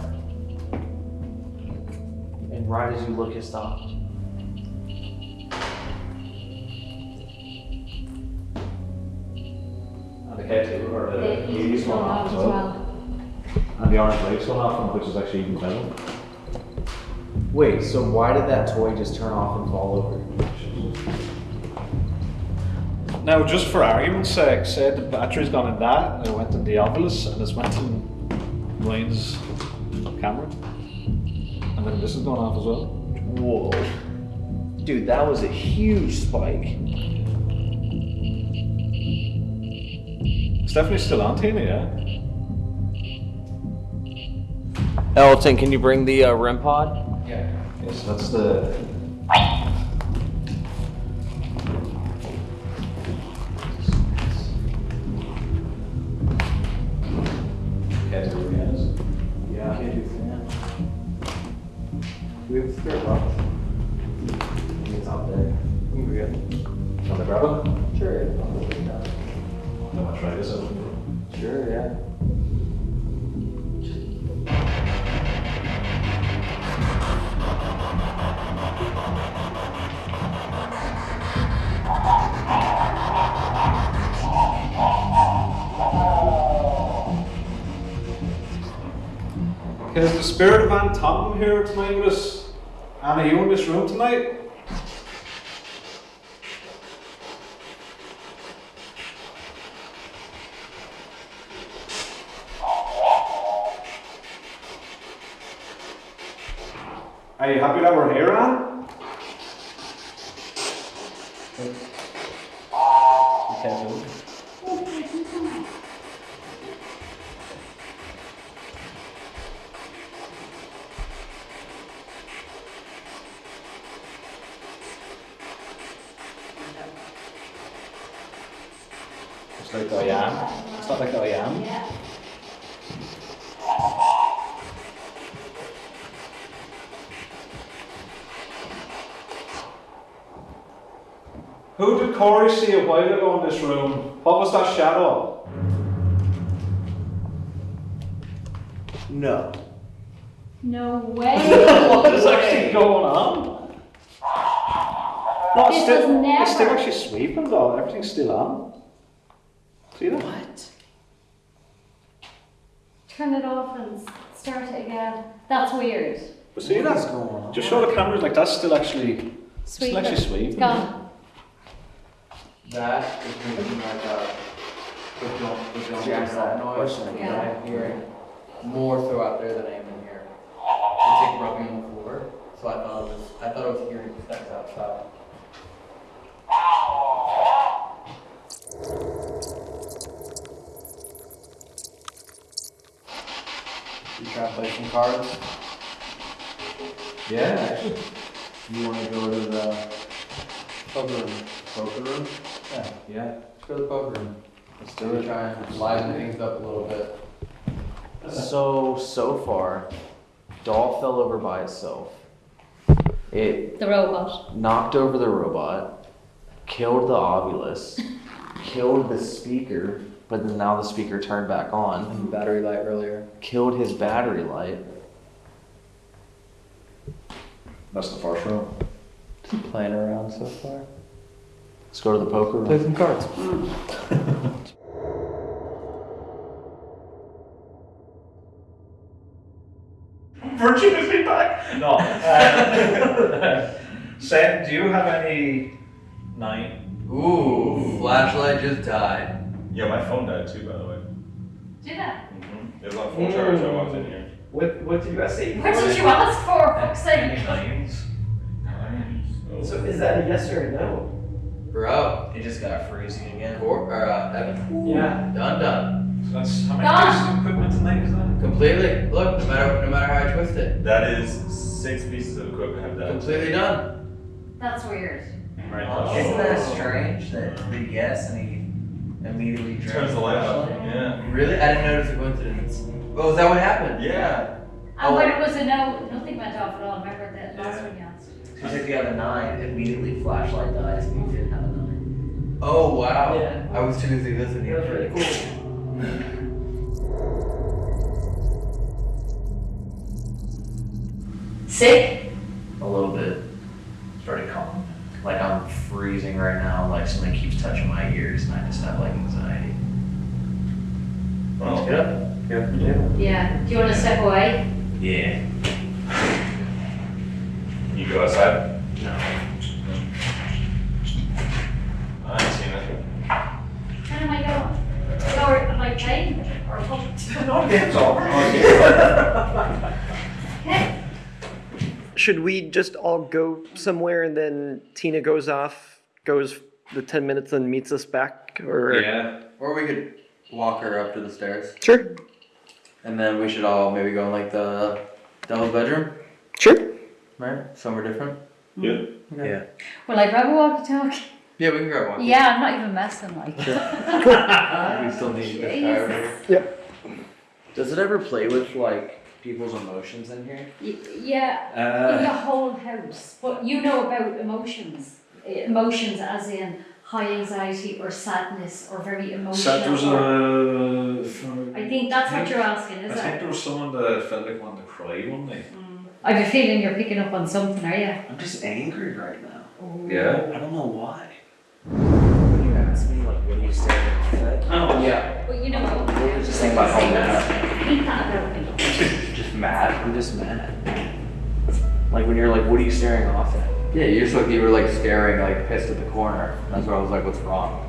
And right as you look, it stopped. And the K2 or the The keys heat's going going off off as as well. well. And the orange light's going off, which is actually even better. Wait, so why did that toy just turn off and fall over? Now, just for argument's sake, say the battery's gone in that, and it went in the Ovilus, and it's went in Ryan's camera. And then this is going off as well. Whoa. Dude, that was a huge spike. It's definitely still on, Tina, yeah? Elton, can you bring the uh, REM pod? Yeah. Yes, that's the. Here tonight with us? Anna, you in this room tonight? Are you happy that we're here, Anne? You can't move. It's like I am. It's not like I am. Yeah. Who did Corey see a while ago in this room? What was that shadow? No. No way. what is actually going on? No, it's still, was it's still actually sweeping though. Everything's still on. See that? What? Turn it off and start it again. That's weird. But see What is that? going on? Just show the cameras like that's still actually, Sweet. still actually It's sweeping. gone. That is making like a the jump, the jump Jack that noise that again. I'm hearing more so out there than I am in here. It's like rubbing on the floor, so I thought it was I thought I was hearing steps outside. You try to play some cards? Yeah, actually. You want to go to the poker room? Poker room? Yeah. Yeah. Let's go to the poker room. Let's Do we try and liven things up a little bit? So so far, doll fell over by itself. It The robot. knocked over the robot, killed the Ovilus, killed the speaker, but then now the speaker turned back on, The Battery light earlier. killed his battery light. That's the first room. Playing around so far. Let's go to the poker room. Play some cards. Virtue is me back. No. Uh, Sam, do you have any nine? Ooh, flashlight just died. Yeah, my phone died too, by the way. Did that? It was on full charge, so I walked in here. What what did you guys say? What did you ask for? Fuck's Any sake. nines? So is that a yes or a no? Bro. He just got freezing again. Cor- or, uh, Evan. Yeah. Done, done. So that's how many Done. pieces of equipment tonight is that? Completely. Look, no matter no matter how I twist it. That is six pieces of equipment have done. Completely done. That's weird. Right Isn't that strange that the yes and he immediately Turns the light off. Yeah. Really? I didn't notice a coincidence. Oh, is that what happened? Yeah. And Oh. when it was a no, nothing went off at all. Remember that last one you asked? She said you have a nine, immediately flashlight dies and you didn't have a nine. Oh wow. Yeah. I was too busy listening. That was pretty cool. Sick? A little bit. Started calm. Like I'm freezing right now, like something keeps touching my ears and I just have like anxiety. Well, Get up. Yeah. Do you want to step away? Yeah. You go outside. No. I ain't seen it. Where am I going? Or am I playing? Or what? No, game's. Okay. Should we just all go somewhere and then Tina goes off, goes the 10 minutes and meets us back? Or Yeah. Or we could walk her up to the stairs. Sure. And then we should all maybe go in like the double bedroom, Sure. Right? Somewhere different. Yeah. Yeah. Will I grab a walkie-talkie? Yeah, we can grab one. Yeah, I'm not even messing like. We still need this guy over here. Does it ever play with like people's emotions in here? Y- Yeah, in the Uh, whole house. But you know about emotions. Eh, Emotions as in high anxiety or sadness or very emotional. so was or- a. for- I think that's what you're asking, I is think it? there was someone that felt like wanted to cry one night. I have a feeling you're picking up on something, are you? I'm just angry right now. Yeah. I don't know why. When you ask me like what do you say at my head? Oh Yeah. But you know what? Just think about how mad. Think that about me. Just mad. I'm just mad. Like when you're like, what are you staring off at? Yeah, you just look. You were like staring, like pissed at the corner. That's where I was like, "What's wrong?"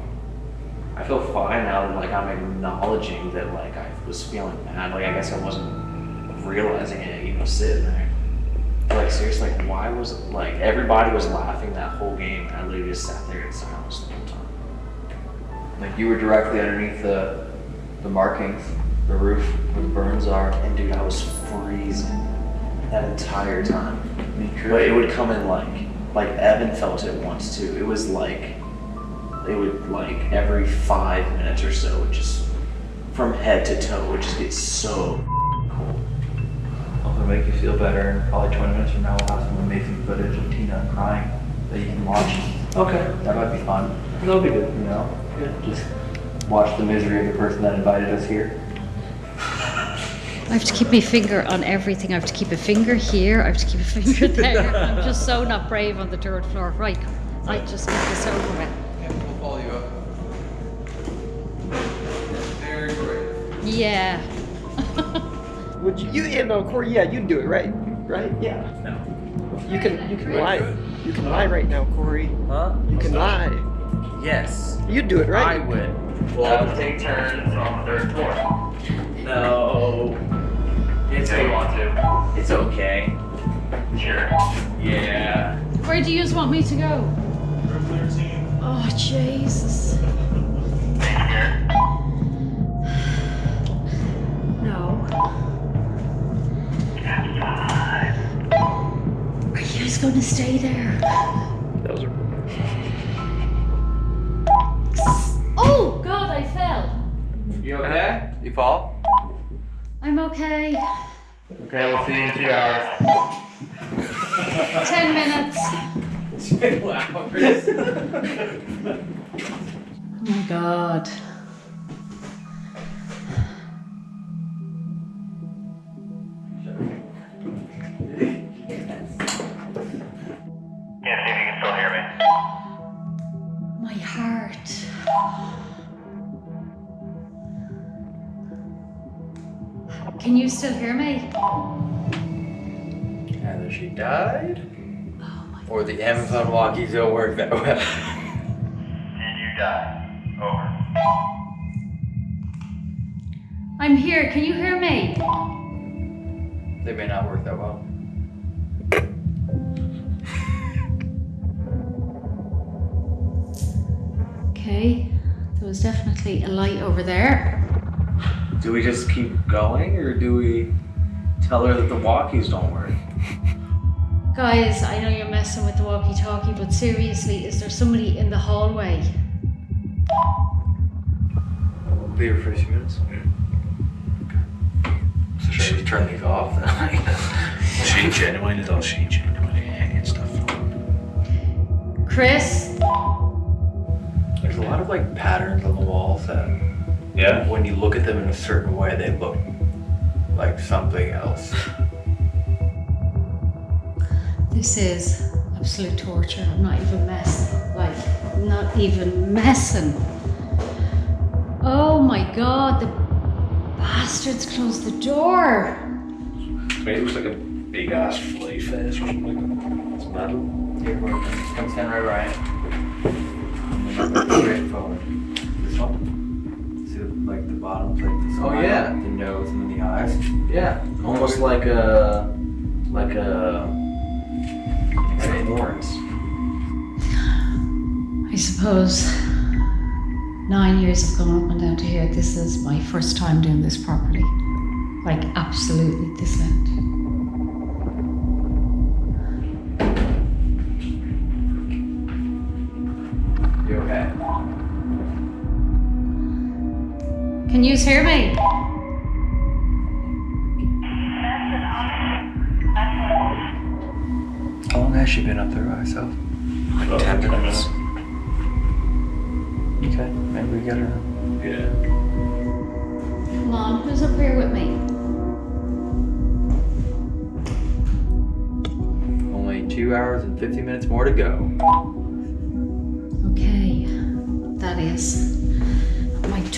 I feel fine now that like I'm acknowledging that like I was feeling mad. Like I guess I wasn't realizing it, you know, sitting there. Like seriously, like, why was like everybody was laughing that whole game and I literally just sat there in silence the whole time. Like you were directly underneath the the markings, the roof where the burns are. And dude, I was freezing that entire time. Me But it would come in like like Evan felt it once too. It was like it would like every five minutes or so, it just from head to toe, it would just get so. I'm gonna make you feel better. And probably 20 minutes from now, we'll have some amazing footage of Tina crying that you can watch. Okay, That might be fun. that'll be good. You know, just watch the misery of the person that invited us here. I have to keep my finger on everything. I have to keep a finger here. I have to keep a finger there. I'm just so not brave on the third floor. Right, I just get this over with. Yeah, we'll follow you up. Very brave. Yeah. Would you, you yeah, no, Corey, yeah, you'd do it, right? Right? Yeah. No. You can you can lie. You can lie right now, Corey. Huh? You can lie. Yes, You'd do it, right? I would. Well, I would take turns on the third floor. No. It's okay. want to. It's okay. Sure. Yeah. Where do you want me to go? Room 13. Oh Jesus. Just going to stay there? That was a, Oh God, I fell. You okay? You fall? I'm okay. Okay, Okay, we'll see you in two hours. 10 minutes. Two hours. Oh my god. Can you still hear me? Either she died, Oh my or the Amazon walkies don't work that well. Did you die? Over. I'm here. Can you hear me? they may not work that well. Okay. There was definitely a light over there. Do we just keep going or do we tell her that the walkies don't work? Guys, I know you're messing with the walkie talkie, but seriously, is there somebody in the hallway? Leave her for a few minutes. So should I just turn these off then? She genuinely does. She genuinely hates stuff. Chris? There's a lot of like patterns on the walls that Yeah. when you look at them in a certain way, they look like something else. This is absolute torture. I'm not even messing. Like, not even messing. Oh my god, the bastards closed the door. To me, it looks like a big ass fly face or something. It's metal. Here, we're gonna come stand right right. I'm gonna straight forward. This one. See, the- like the bottom's like the Oh, yeah. the nose, and then the eyes. Yeah, almost like a like a like horns. I suppose nine years have gone up and down to here. This is my first time doing this properly. Like, absolutely this end. Can you hear me? How long has she been up there by herself? Like 10 minutes. Okay, maybe we get her. Yeah. Come on, who's up here with me? Only two hours and 50 minutes more to go. Okay, that is my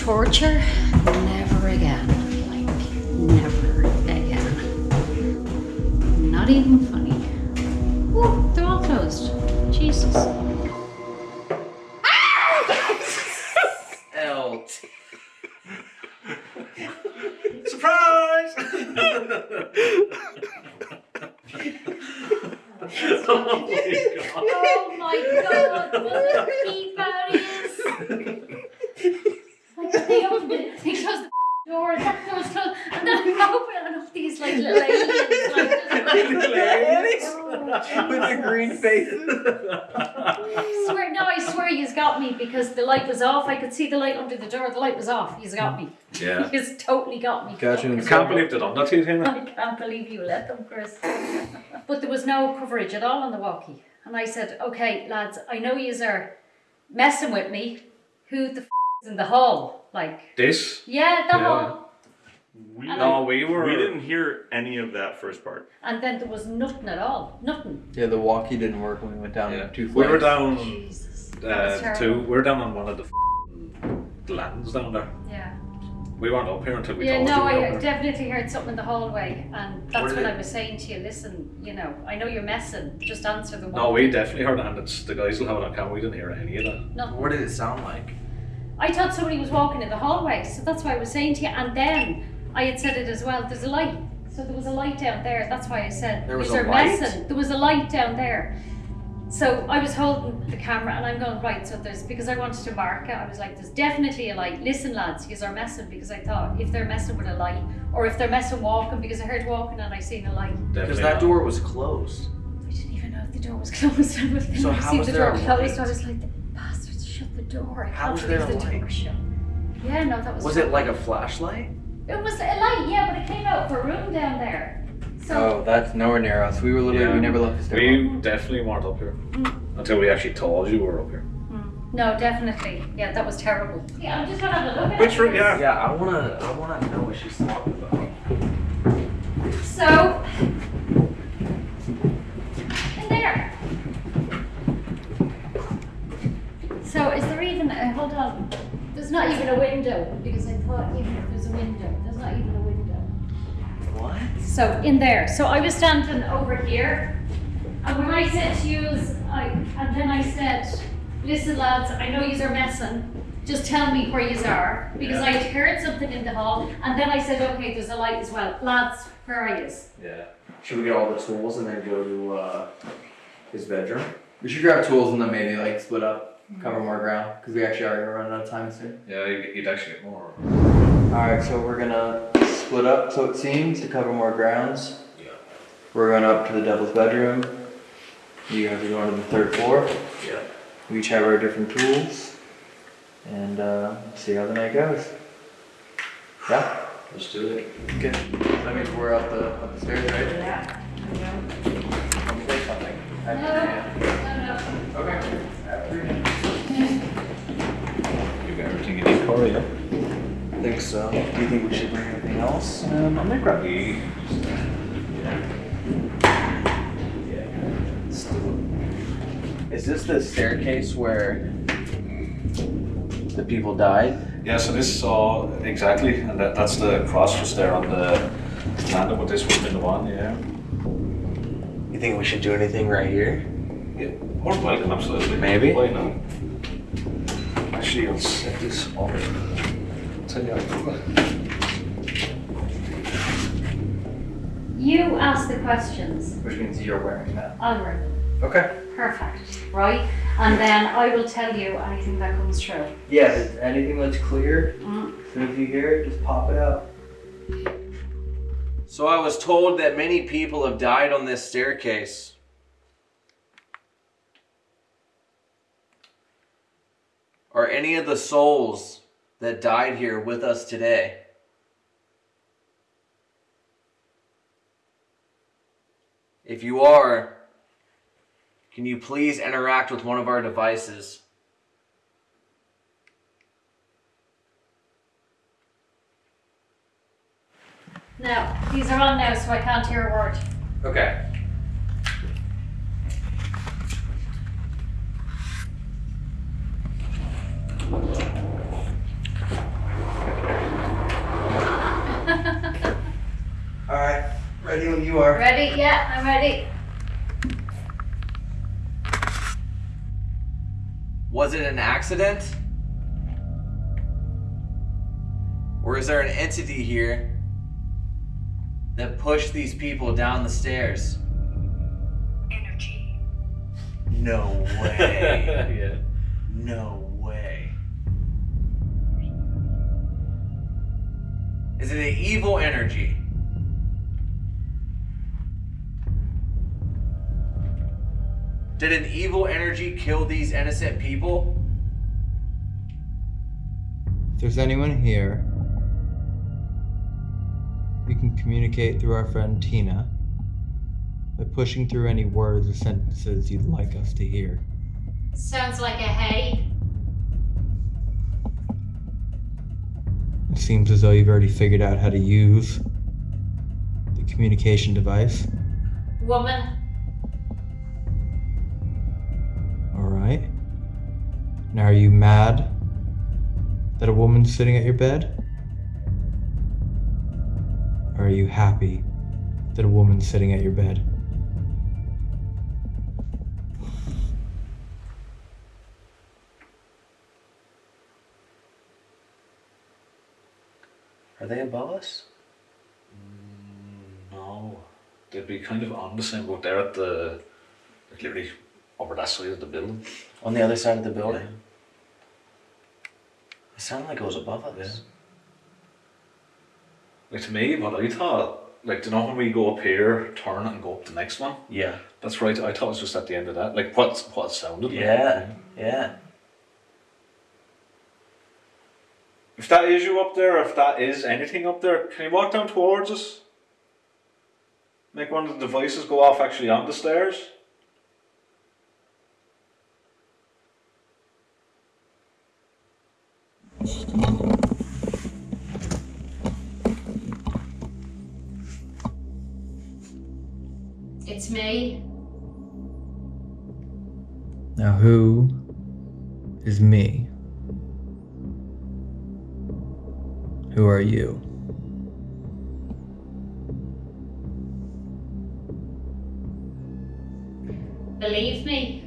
torture. Never again. Like, never again. Not even funny. They're all closed. Jesus. L. Surprise! Oh my god, what a peep out is! Like they opened it, they closed the door, and that door's closed, and then I open and up these like little aliens, like just Oh, With their green faces. I swear, no, I swear you's got me because the light was off. I could see the light under the door. The light was off. He's got me. Yeah. He's totally got me. Got you I can't believe they done that to you, Tina. I can't believe you let them, Chris. but there was no coverage at all on the walkie. And I said, okay, lads, I know yous are messing with me. Who the f is in the hall? Like, This? yeah, the Yeah. hall. We, And No, we were. we didn't hear any of that first part. And then there was nothing at all. Nothing. Yeah, the walkie didn't work when we went down Yeah. two We were down Jesus. Uh, two. We were down on one of the f- lands down there. Yeah. We weren't up here until we Yeah, told no, you we were I there. definitely heard something in the hallway, and that's What when I was saying to you, listen, you know, I know you're messing, just answer the one. No, we definitely heard it, and it's, the guys will have it on camera. We didn't hear any of that. Nothing. What did it sound like? I thought somebody was walking in the hallway, so that's why I was saying to you, and then I had said it as well, there's a light. So there was a light down there, that's why I said, There was "Yous a are light? messing. There was a light down there. So I was holding the camera and I'm going, right, so there's, because I wanted to mark it, I was like, there's definitely a light. Listen, lads, yous are messing, because I thought if they're messing with a light, or if they're messing walking, because I heard walking and I seen a light. Because that not. door was closed. I didn't even know if the door was closed. I was So how was the there door a closed. light? I was like, the bastards shut the door. I How can't was there a the door light? was shut. Yeah, no, that was. Was it like a flashlight? It was a light, yeah, but it came out of a room down there. So Oh, that's nowhere near us. We were literally, we never left the stairwell. We definitely weren't up here until we actually told you we were up here. no, definitely, yeah, that was terrible. Yeah, I'm just gonna have a look at Which room? Yeah. Yeah, I wanna, I wanna know what she's talking about. So, in there. So, is there even? Uh, hold on. There's not even a window because I thought even if there's a window, So in there. So I was standing over here, and when I said to you, I and then I said, "Listen, lads, I know you are messing. Just tell me where you are because I had heard something in the hall." And then I said, "Okay, there's a light as well, lads. Where are you?" Yeah. Should we get all the tools and then go to uh, his bedroom? We should grab tools and then maybe like split up, cover more ground, because we actually are running out of time soon. Yeah, you'd you'd actually get more. Alright, so we're gonna split up, so it seems, to cover more grounds. Yeah. We're going up to the devil's bedroom. You guys are going to the third floor. Yeah. We each have our different tools. And uh, see how the night goes. Yeah? Let's do it. Okay. That means we're up the, up the stairs, right? Yeah. Let me say something. No, no, no. Okay. You got everything you need, Corey, yeah? I think so. Do you think we should bring anything else? Um, I'm gonna grab you. Let's do it. Is this the staircase where the people died? Yeah, so this is all exactly, and that, that's the cross just there on the landing, but this would have been the one, yeah. You think we should do anything right here? Yeah, more than welcome, absolutely. Maybe. Why not? Actually, I'll set this up. Tell you ask the questions. Which means you're wearing that. I'll work. Okay. Perfect. Right, and then I will tell you anything that comes true. Yeah, if anything that's clear, Mm. as soon as you hear it, just pop it out. So I was told that many people have died on this staircase. Are any of the souls that died here with us today? If you are, can you please interact with one of our devices? No, these are on now, so I can't hear a word. Okay. Alright, ready when you are. Ready? Yeah, I'm ready. Was it an accident? Or is there an entity here that pushed these people down the stairs? Energy. No way. yeah. no way. Is it an evil energy? Did an evil energy kill these innocent people? If there's anyone here, we can communicate through our friend Tina by pushing through any words or sentences you'd like us to hear. Sounds like a hey. It seems as though you've already figured out how to use the communication device. Woman. Now, are you mad that a woman's sitting at your bed? Or are you happy that a woman's sitting at your bed? Are they above us? Mm, no. They'd be kind of on the same boat. They're at the, like literally over that side of the building. On the other side of the building? It sounded like it was above us. Like to me, what I thought, like, do you know when we go up here, turn it and go up the next one? Yeah. That's right. I thought it was just at the end of that. Like what what it sounded like. Yeah. Yeah. If that is you up there, if that is anything up there, can you walk down towards us? Make one of the devices go off actually on the stairs? Me. Now, who is me? Who are you? Believe me.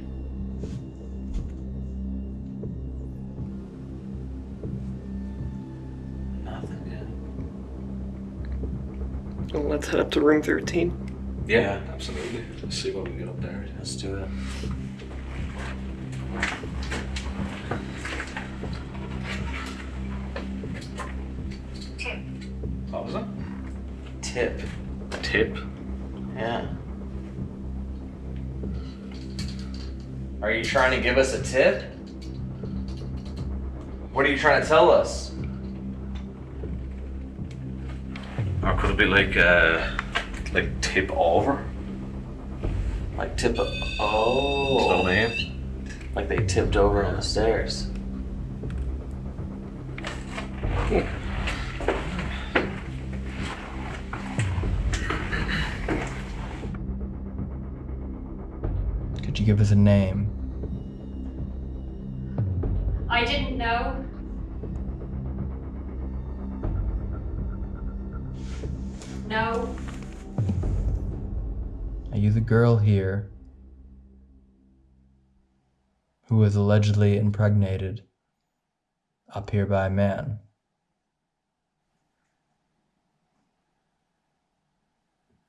Well, let's head up to room 13. Yeah, absolutely. Let's see what we get up there. Let's do it. Tip. What was it? Tip. Tip. Yeah. Are you trying to give us a tip? What are you trying to tell us? Or could it be like uh like tip over? Like tip. Is Oh. what I? Like they tipped over on the stairs. Could you give us a name? Girl here who was allegedly impregnated up here by a man?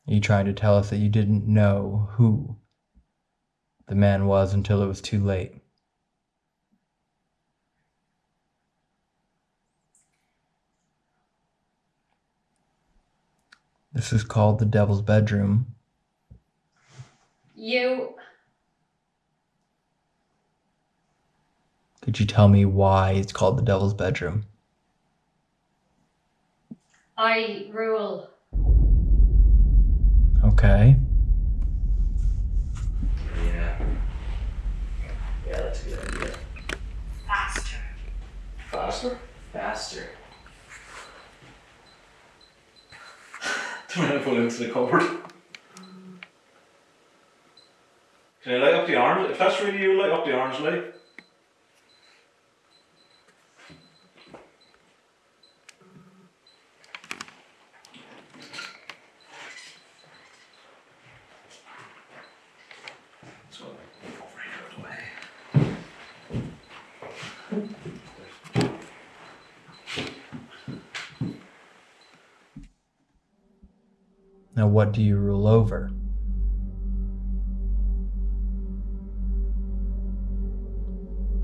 Are you trying to tell us that you didn't know who the man was until it was too late? This is called the Devil's Bedroom. You. Could you tell me why it's called the Devil's Bedroom? I rule. Okay. Yeah. Yeah, that's a good idea. Faster. Faster? Faster. Too many pull into the cupboard. Can you light up the orange? If that's really you, light up the orange light. So, over here out the way. Now, what do you rule over?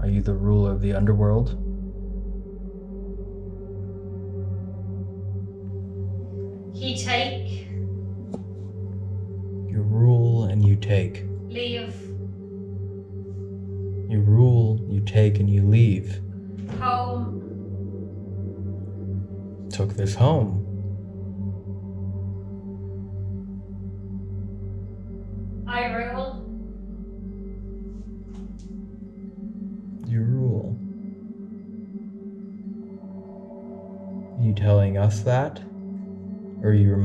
Are you the ruler of the underworld?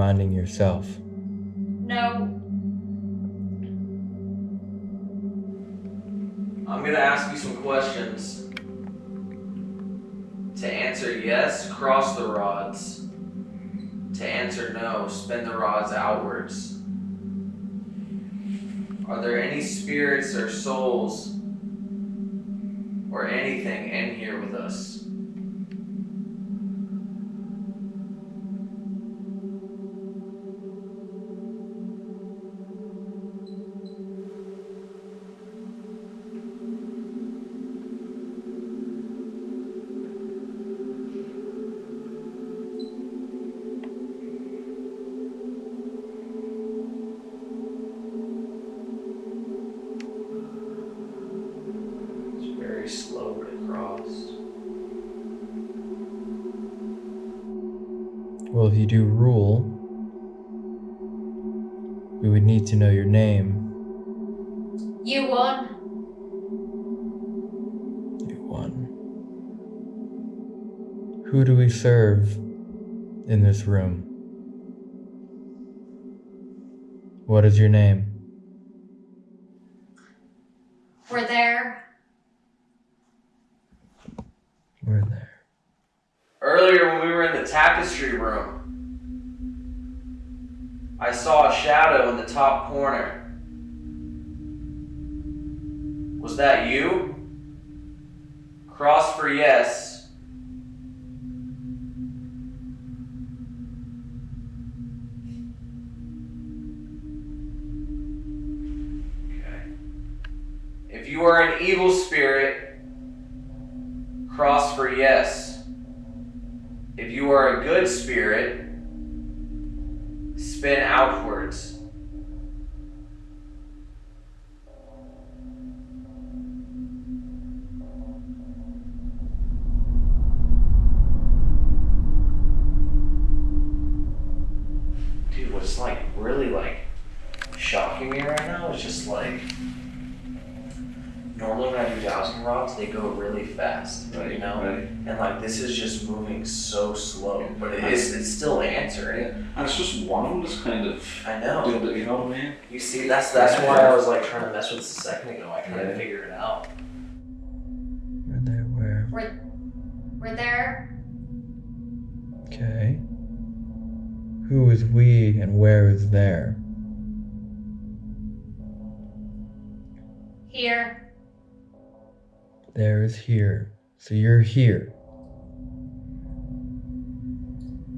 Reminding yourself? No. I'm gonna ask you some questions. To answer yes, cross the rods. To answer no, spin the rods outwards. Are there any spirits or souls or anything is your name? We're there. We're there. Earlier, when we were in the tapestry room, I saw a shadow in the top corner. Was that you? Cross for yes. Evil spirit, cross for yes. If you are a good spirit, spin outwards. Dude, what's like really like shocking me right now is just like normally when I do dowsing rods, they go really fast, you know? Right. And like this is just moving so slow, but it is it's still answering. And it's just one of them just kind of I know. doing it, you know what I mean? You see, that's that's why I was like trying to mess with this a second ago. I couldn't Yeah. figure it out. We're there where? We're we're there. Okay. Who is we and where is there? Here. There is here. So you're here.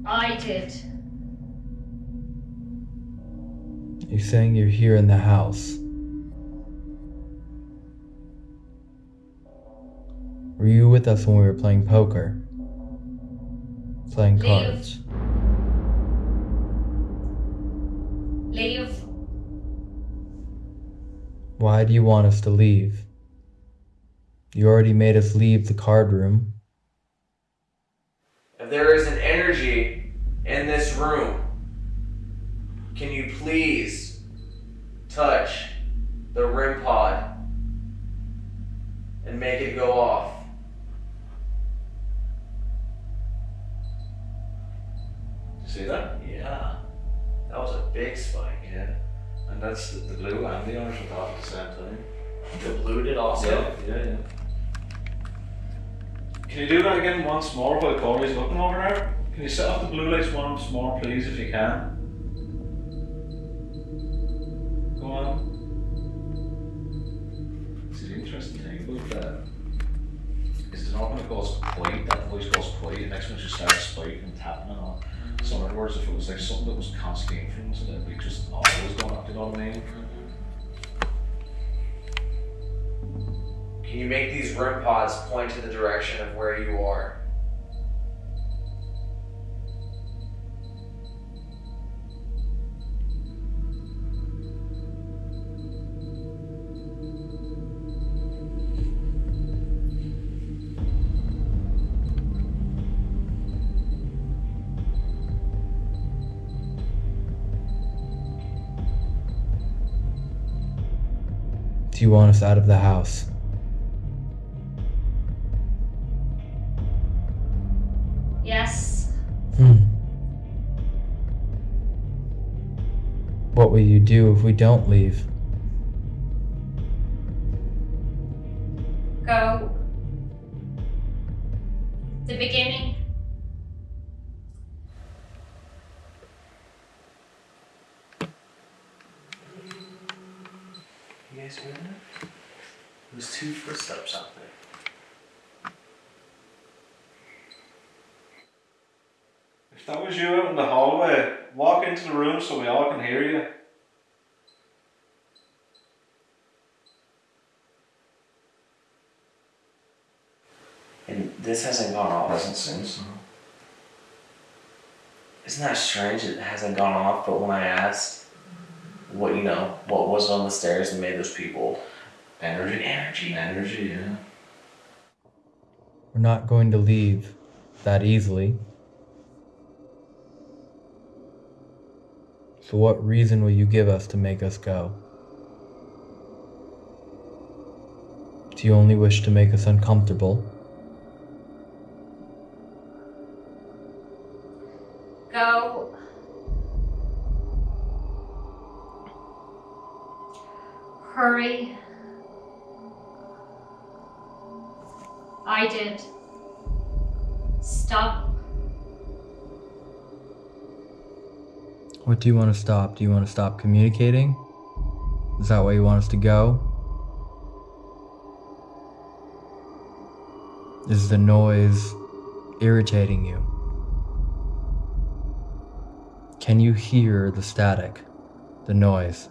I did. You're saying you're here in the house. Were you with us when we were playing poker? Playing Leave. cards? Leave. Why do you want us to leave? You already made us leave the card room. If there is an energy in this room, can you please touch the REM pod and make it go off? You see that? Yeah, that was a big spike. Yeah. And that's the, the blue and the orange off at the same time. The blue did also. Yeah, yeah, yeah. Can you do that again once more while Corey's looking over there? Can you set off the blue lights once more, please, if you can? Go on. See, the interesting thing about uh, that is the normal it goes quiet, that voice goes quiet, and next one just starts spiking and tapping and all. So in other words, if it was like something that was constantly influencing it, it'd just always going up, you know what I mean? Can you make these REM pods point to the direction of where you are? Do you want us out of the house? Yes. Hmm. What will you do if we don't leave? Gone off. Doesn't seem so. Isn't that strange? It hasn't gone off, but when I asked what you know, what was on the stairs and made those people Energy. energy. Energy, yeah. We're not going to leave that easily. So, what reason will you give us to make us go? Do you only wish to make us uncomfortable? Hurry. I did. Stop. What do you want to stop? Do you want to stop communicating? Is that where you want us to go? Is the noise irritating you? Can you hear the static, the noise?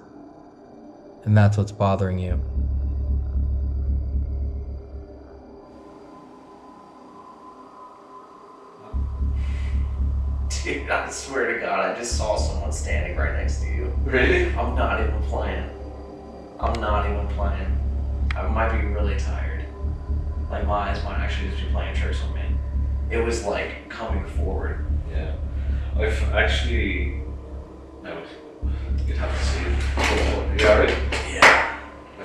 And that's what's bothering you. Dude, I swear to God, I just saw someone standing right next to you. Really? I'm not even playing. I'm not even playing. I might be really tired. Like my eyes might actually just be playing tricks on me. It was like coming forward. Yeah. I've actually. No, you'd have to see it. Yeah, right.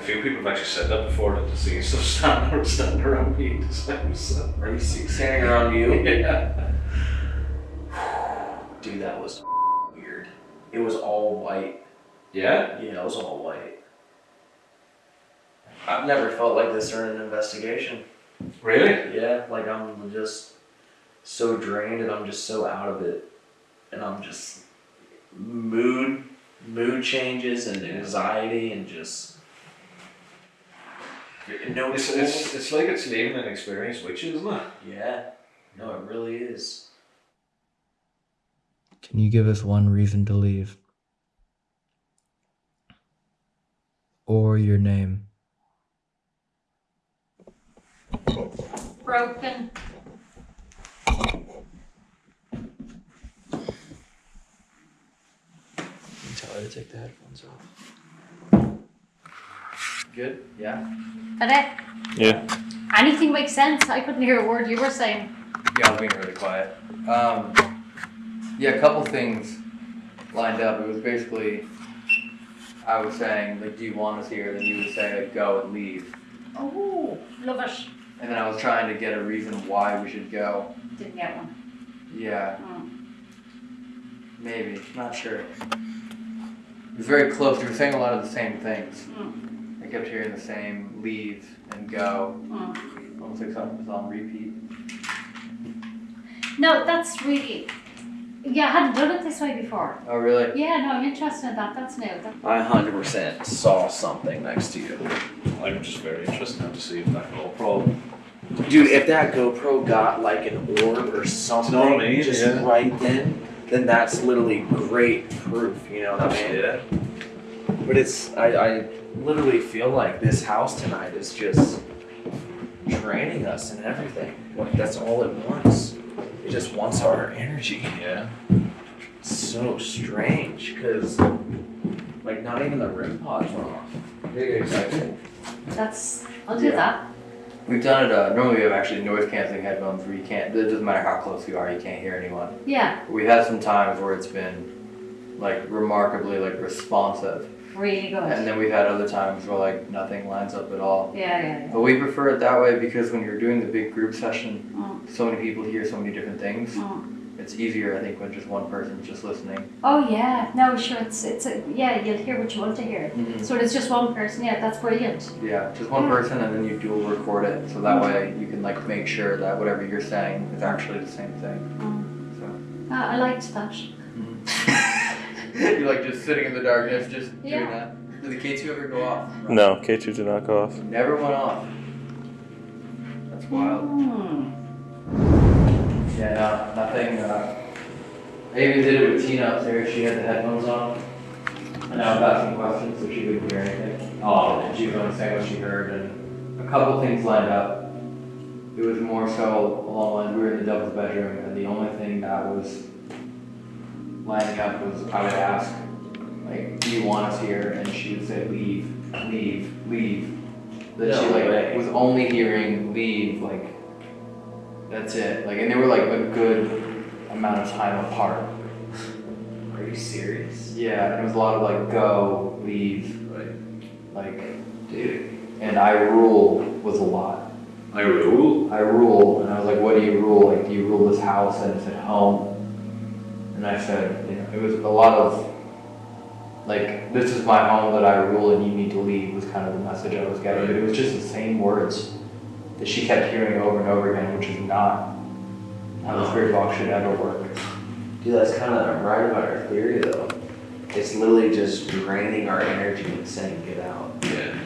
Few people have actually said that before that to see stuff standing standing around me. Just like, so. Are you standing around you? Yeah. Dude, that was weird. It was all white. Yeah? Yeah, it was all white. I've never felt like this during an investigation. Really? Yeah, like I'm just so drained and I'm just so out of it. And I'm just mood mood changes and anxiety and just no It's, it's, it's like it's leaving an experience with you, isn't it? Yeah. No, it really is. Can you give us one reason to leave? Or your name? Broken. Tell her to take the headphones off. Good? Yeah? That it? Yeah. Anything makes sense? I couldn't hear a word you were saying. Yeah, I was being really quiet. Um, yeah, a couple things lined up. It was basically, I was saying, like, do you want us here? Then you would say, like, go and leave. Oh, love it. And then I was trying to get a reason why we should go. Didn't get one. Yeah, Mm. maybe. Not sure. It was very close. We were saying a lot of the same things. Mm. I kept hearing the same leave and go. Mm. Almost like something was on repeat. No, that's really. Yeah, I hadn't done it this way before. Oh, really? Yeah, no, I'm interested in that. That's new. That, I 100% saw something next to you. I'm just very interested now to see if that GoPro. Dude, if that GoPro got like an orb or something You know I mean? just Yeah. right then, then that's literally great proof, you know what I mean? Yeah. But it's, I, I literally feel like this house tonight is just draining us and everything. Like that's all it wants. It just wants our energy. Yeah. So strange, cause like not even the REM pods went off. Exactly. that's. I'll do Yeah. that. We've done it, uh, normally we have actually noise canceling headphones where you can't, it doesn't matter how close you are, you can't hear anyone. Yeah, We've had some times where it's been like remarkably like responsive. Really good. And then we've had other times where like nothing lines up at all. Yeah, yeah, yeah. But we prefer it that way because when you're doing the big group session, Mm. so many people hear so many different things. Mm. It's easier, I think, when just one person's just listening. Oh yeah, no, sure. It's it's a, yeah. You'll hear what you want to hear. So it's just one person. Yeah, that's brilliant. Yeah, just one person, and then you dual record it, so that way you can like make sure that whatever you're saying is actually the same thing. Mm. So Ah, I liked that. you're like just sitting in the darkness, just doing that. Did the K2 ever go off? No, K2 did not go off. Never went off. That's wild. Mm. Yeah, no, nothing. Uh, I even did it with Tina upstairs. She had the headphones on. And I was asking questions so she couldn't hear anything. Oh, and she was only saying what she heard, and a couple things lined up. It was more so along the lines we were in the devil's bedroom, and the only thing that was lining up was I would ask, like, do you want us here? And she would say, leave, leave, leave. That she like way. was only hearing leave, like that's it. Like, and they were like a good amount of time apart. Are you serious. Yeah, and it was a lot of like go, leave, Right. like, Dude. and I rule was a lot. I rule. I rule, and I was like, what do you rule? Like, do you rule this house? And it said home. And I said, you know, it was a lot of, like, this is my home that I rule and you need to leave was kind of the message I was getting. But it was just the same words that she kept hearing over and over again, which is not how the spirit box should ever work. Dude, that's kind of right about our theory though. It's literally just draining our energy and saying get out. Yeah.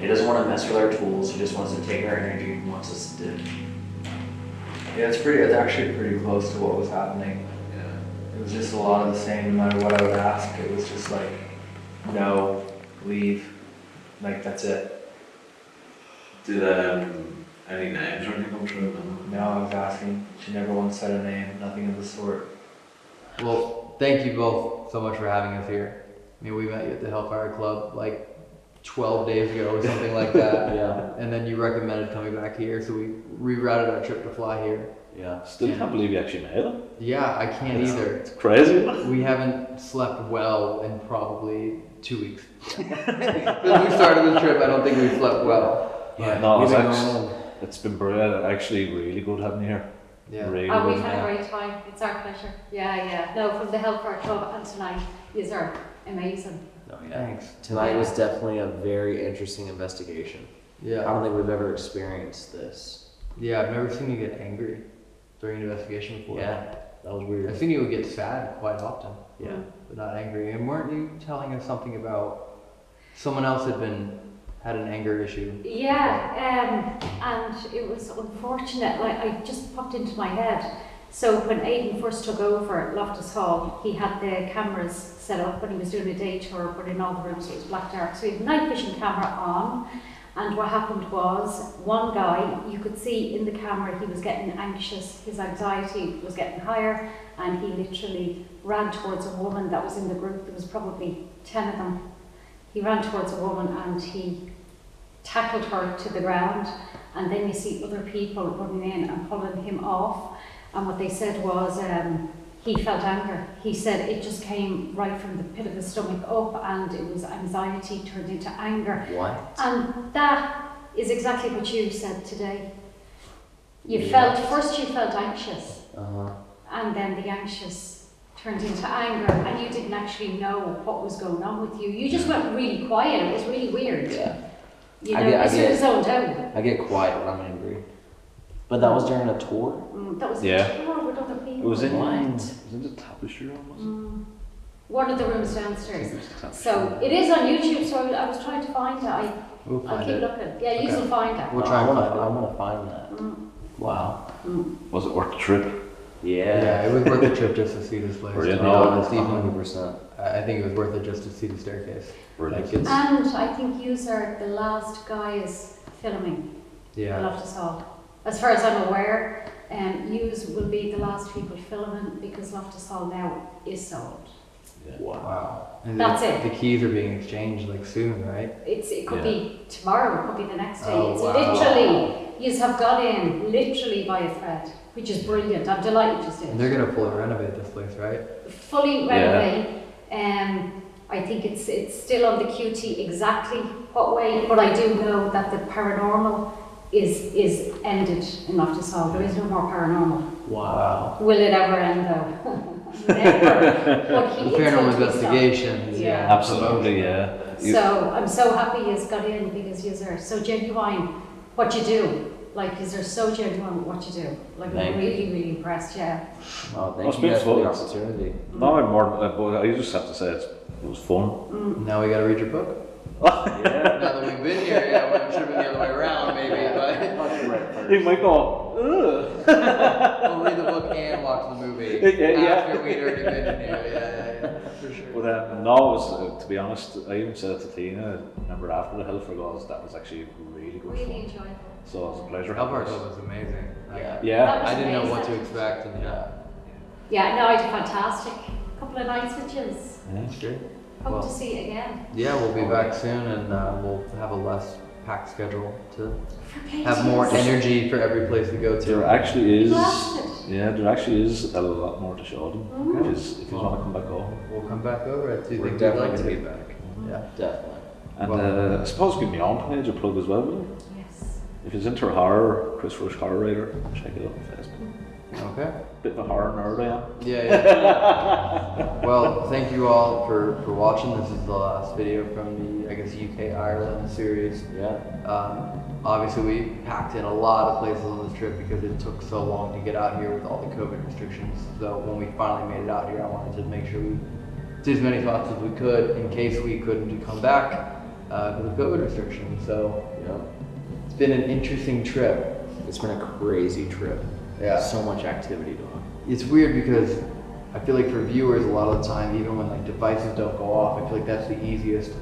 It doesn't want to mess with our tools. It just wants to take our energy and wants us to. Yeah, it's pretty, it's actually pretty close to what was happening. Yeah. It was just a lot of the same, no matter what I would ask. It was just like, no, leave. Like, that's it. Did um any names or anything come through? No, I was asking. She never once said a name, nothing of the sort. Well, thank you both so much for having us here. I mean, we met you at the Hellfire Club like 12 days ago or something like that. Yeah. And then you recommended coming back here, so we rerouted our trip to fly here. Yeah. Still can't believe you actually made it. Yeah, I can't It's- either. It's crazy. We haven't slept well in probably two weeks. Since we started the trip, I don't think we've slept well. Yeah, But no, it's, actually, it's been brilliant. Actually, really good having you here. Yeah. Really Oh, good. we've had a great time. It's our pleasure. Yeah, yeah. No, from the Hellfire Club and tonight, these are amazing. No, yeah. Thanks. Tonight was definitely a very interesting investigation. Yeah. I don't think we've ever experienced this. Yeah, I've never seen you get angry during an investigation before. Yeah, that was weird. I've seen you get sad quite often, Yeah. but not angry. And weren't you telling us something about someone else had been had an anger issue? Yeah, um, and it was unfortunate. Like I just popped into my head. So when Aidan first took over Loftus Hall, he had the cameras set up when he was doing a day tour, but in all the rooms it was black dark. So he had a night vision camera on, and what happened was one guy you could see in the camera he was getting anxious, his anxiety was getting higher, and he literally ran towards a woman that was in the group. There was probably ten of them. He ran towards a woman and he tackled her to the ground and then you see other people running in and pulling him off and what they said was um, he felt anger he said it just came right from the pit of his stomach up and it was anxiety turned into anger What? and that is exactly what you said today you Yeah. felt first you felt anxious Uh huh. and then the anxious turned into anger and you didn't actually know what was going on with you you just went really quiet it was really weird Yeah. you I know get- I you sort of get- zoned out I get quiet when I'm angry. But that was during a tour. Mm, that was Yeah. a tour with other people. It was in What? was in the tapestry room, was it? Mm. One of the rooms downstairs. it was the tapestry So it is on YouTube. So I, I was trying to find it. I, We'll I'll keep it. looking. Yeah, you Okay. will find it. We'll try I and wanna, find I want to find that. Mm. Wow. Mm. Was it worth the trip? Yeah. Yeah, it was worth the trip just to see this place. Brilliant. To be No, honest, 100%. I I think it was worth it just to see the staircase. Brilliant. Like it's And I think you are the last guys filming yeah. Loftus Hall. As far as I'm aware, um, yous will be the last people filming because Loftus Hall now is sold. Wow. And That's the, it. The keys are being exchanged like soon, right? It's it could Yeah. be tomorrow, it could be the next day. Oh, it's wow. literally you have got in literally by a thread, which is brilliant. I'm delighted you did. And they're gonna fully renovate this place, right? fully renovate. Yeah. renovate. Um, I think it's it's still on the QT exactly what way, but I do know that the paranormal is is ended enough to solve. There is no more paranormal. Wow. Will it ever end though? Never. But The paranormal to be so. investigations. Yeah. Absolutely, yeah. You- So I'm so happy he's got in because you are so genuine. What you do, like, is are so genuine what you do. Like, Thank I'm you. really, really impressed. Yeah. Oh, Well, thank it's you been guys for the fun. opportunity. No, I'm more. Uh, but I just have to say it's, it was fun. Now we gotta read your book. Yeah. now that we've been here, yeah, well, it should have been the other way around, maybe, but You might go. Ugh. we'll read the book and watch the movie Yeah, yeah. after we'd already been in here. Yeah, yeah, yeah, for sure. But um, no, was, uh, to be honest, I even said it to Tina. Remember after the Hell for Gods, that was actually really good Really fun. enjoyable. So it was a pleasure. Hellfire having Club us. was amazing. Yeah. Yeah. Was I didn't know what to expect, and yeah, Yeah, no, I did fantastic. A Couple of nights with you. Yeah. it's great. Hope Well- to see you again. Yeah, we'll be back soon, and uh, we'll have a less packed schedule to have more energy for every place we go to. There actually is. Yeah, there actually is a lot more to show them. If you, if you want to come back over. We'll come back over. I do We're think we'd definitely like gonna be back. Yeah. Definitely. And uh, I suppose give me on page a plug as well, will you? Yes. If it's into horror, Chris Rush Horror Writer, check it out on Facebook. Okay. Bit of a horror nerd I am. Yeah, yeah. well, thank you all for, for watching. This is the last video from the, I guess, UK Ireland series. Yeah. Um, obviously, we packed in a lot of places on this trip because it took so long to get out here with all the COVID restrictions. So when we finally made it out here, I wanted to make sure we did as many spots as we could in case we couldn't come back uh, because of COVID restrictions. So Yeah. it's been an interesting trip. It's been a crazy trip. Yeah. So much activity going. It's weird because I feel like for viewers, a lot of the time, even when like devices don't go off, I feel like that's the easiest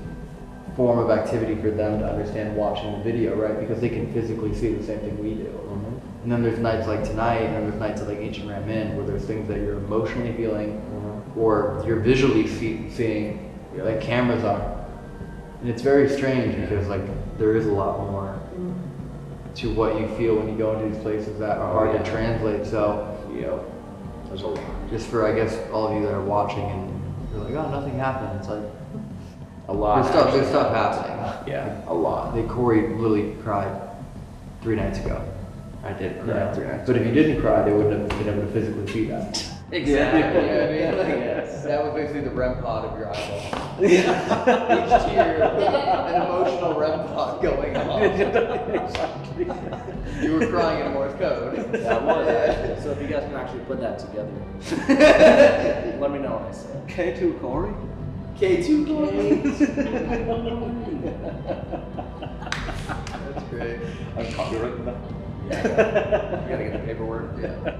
form of activity for them to understand watching the video, right? Because they can physically see the same thing we do. Mm-hmm. And then there's nights like tonight, and there's nights like Ancient Ram Inn, where there's things that you're emotionally feeling, mm-hmm. or you're visually see- seeing, like cameras are. And it's very strange because like there is a lot more to what you feel when you go into these places that are hard to translate. So Yep. There's a lot. just for I guess all of you that are watching and you're like, oh, nothing happened. It's like A lot. there's stuff, there's stuff happening. Yeah. A lot. They Corey literally cried three nights ago. I did cry Yeah. three nights. But if you didn't cry, they wouldn't have been able to physically see that. Exactly. You know what I mean? Like, Yes. That was basically the REM pod of your eyeball. Yeah. Each tear, an emotional REM pod going on. exactly. You were crying in Morse code. Yeah, I was. So if you guys can actually put that together, let me know what I said. K2 Corey? K2K. That's great. I'm copywriting that. Yeah, you gotta get the paperwork. Yeah.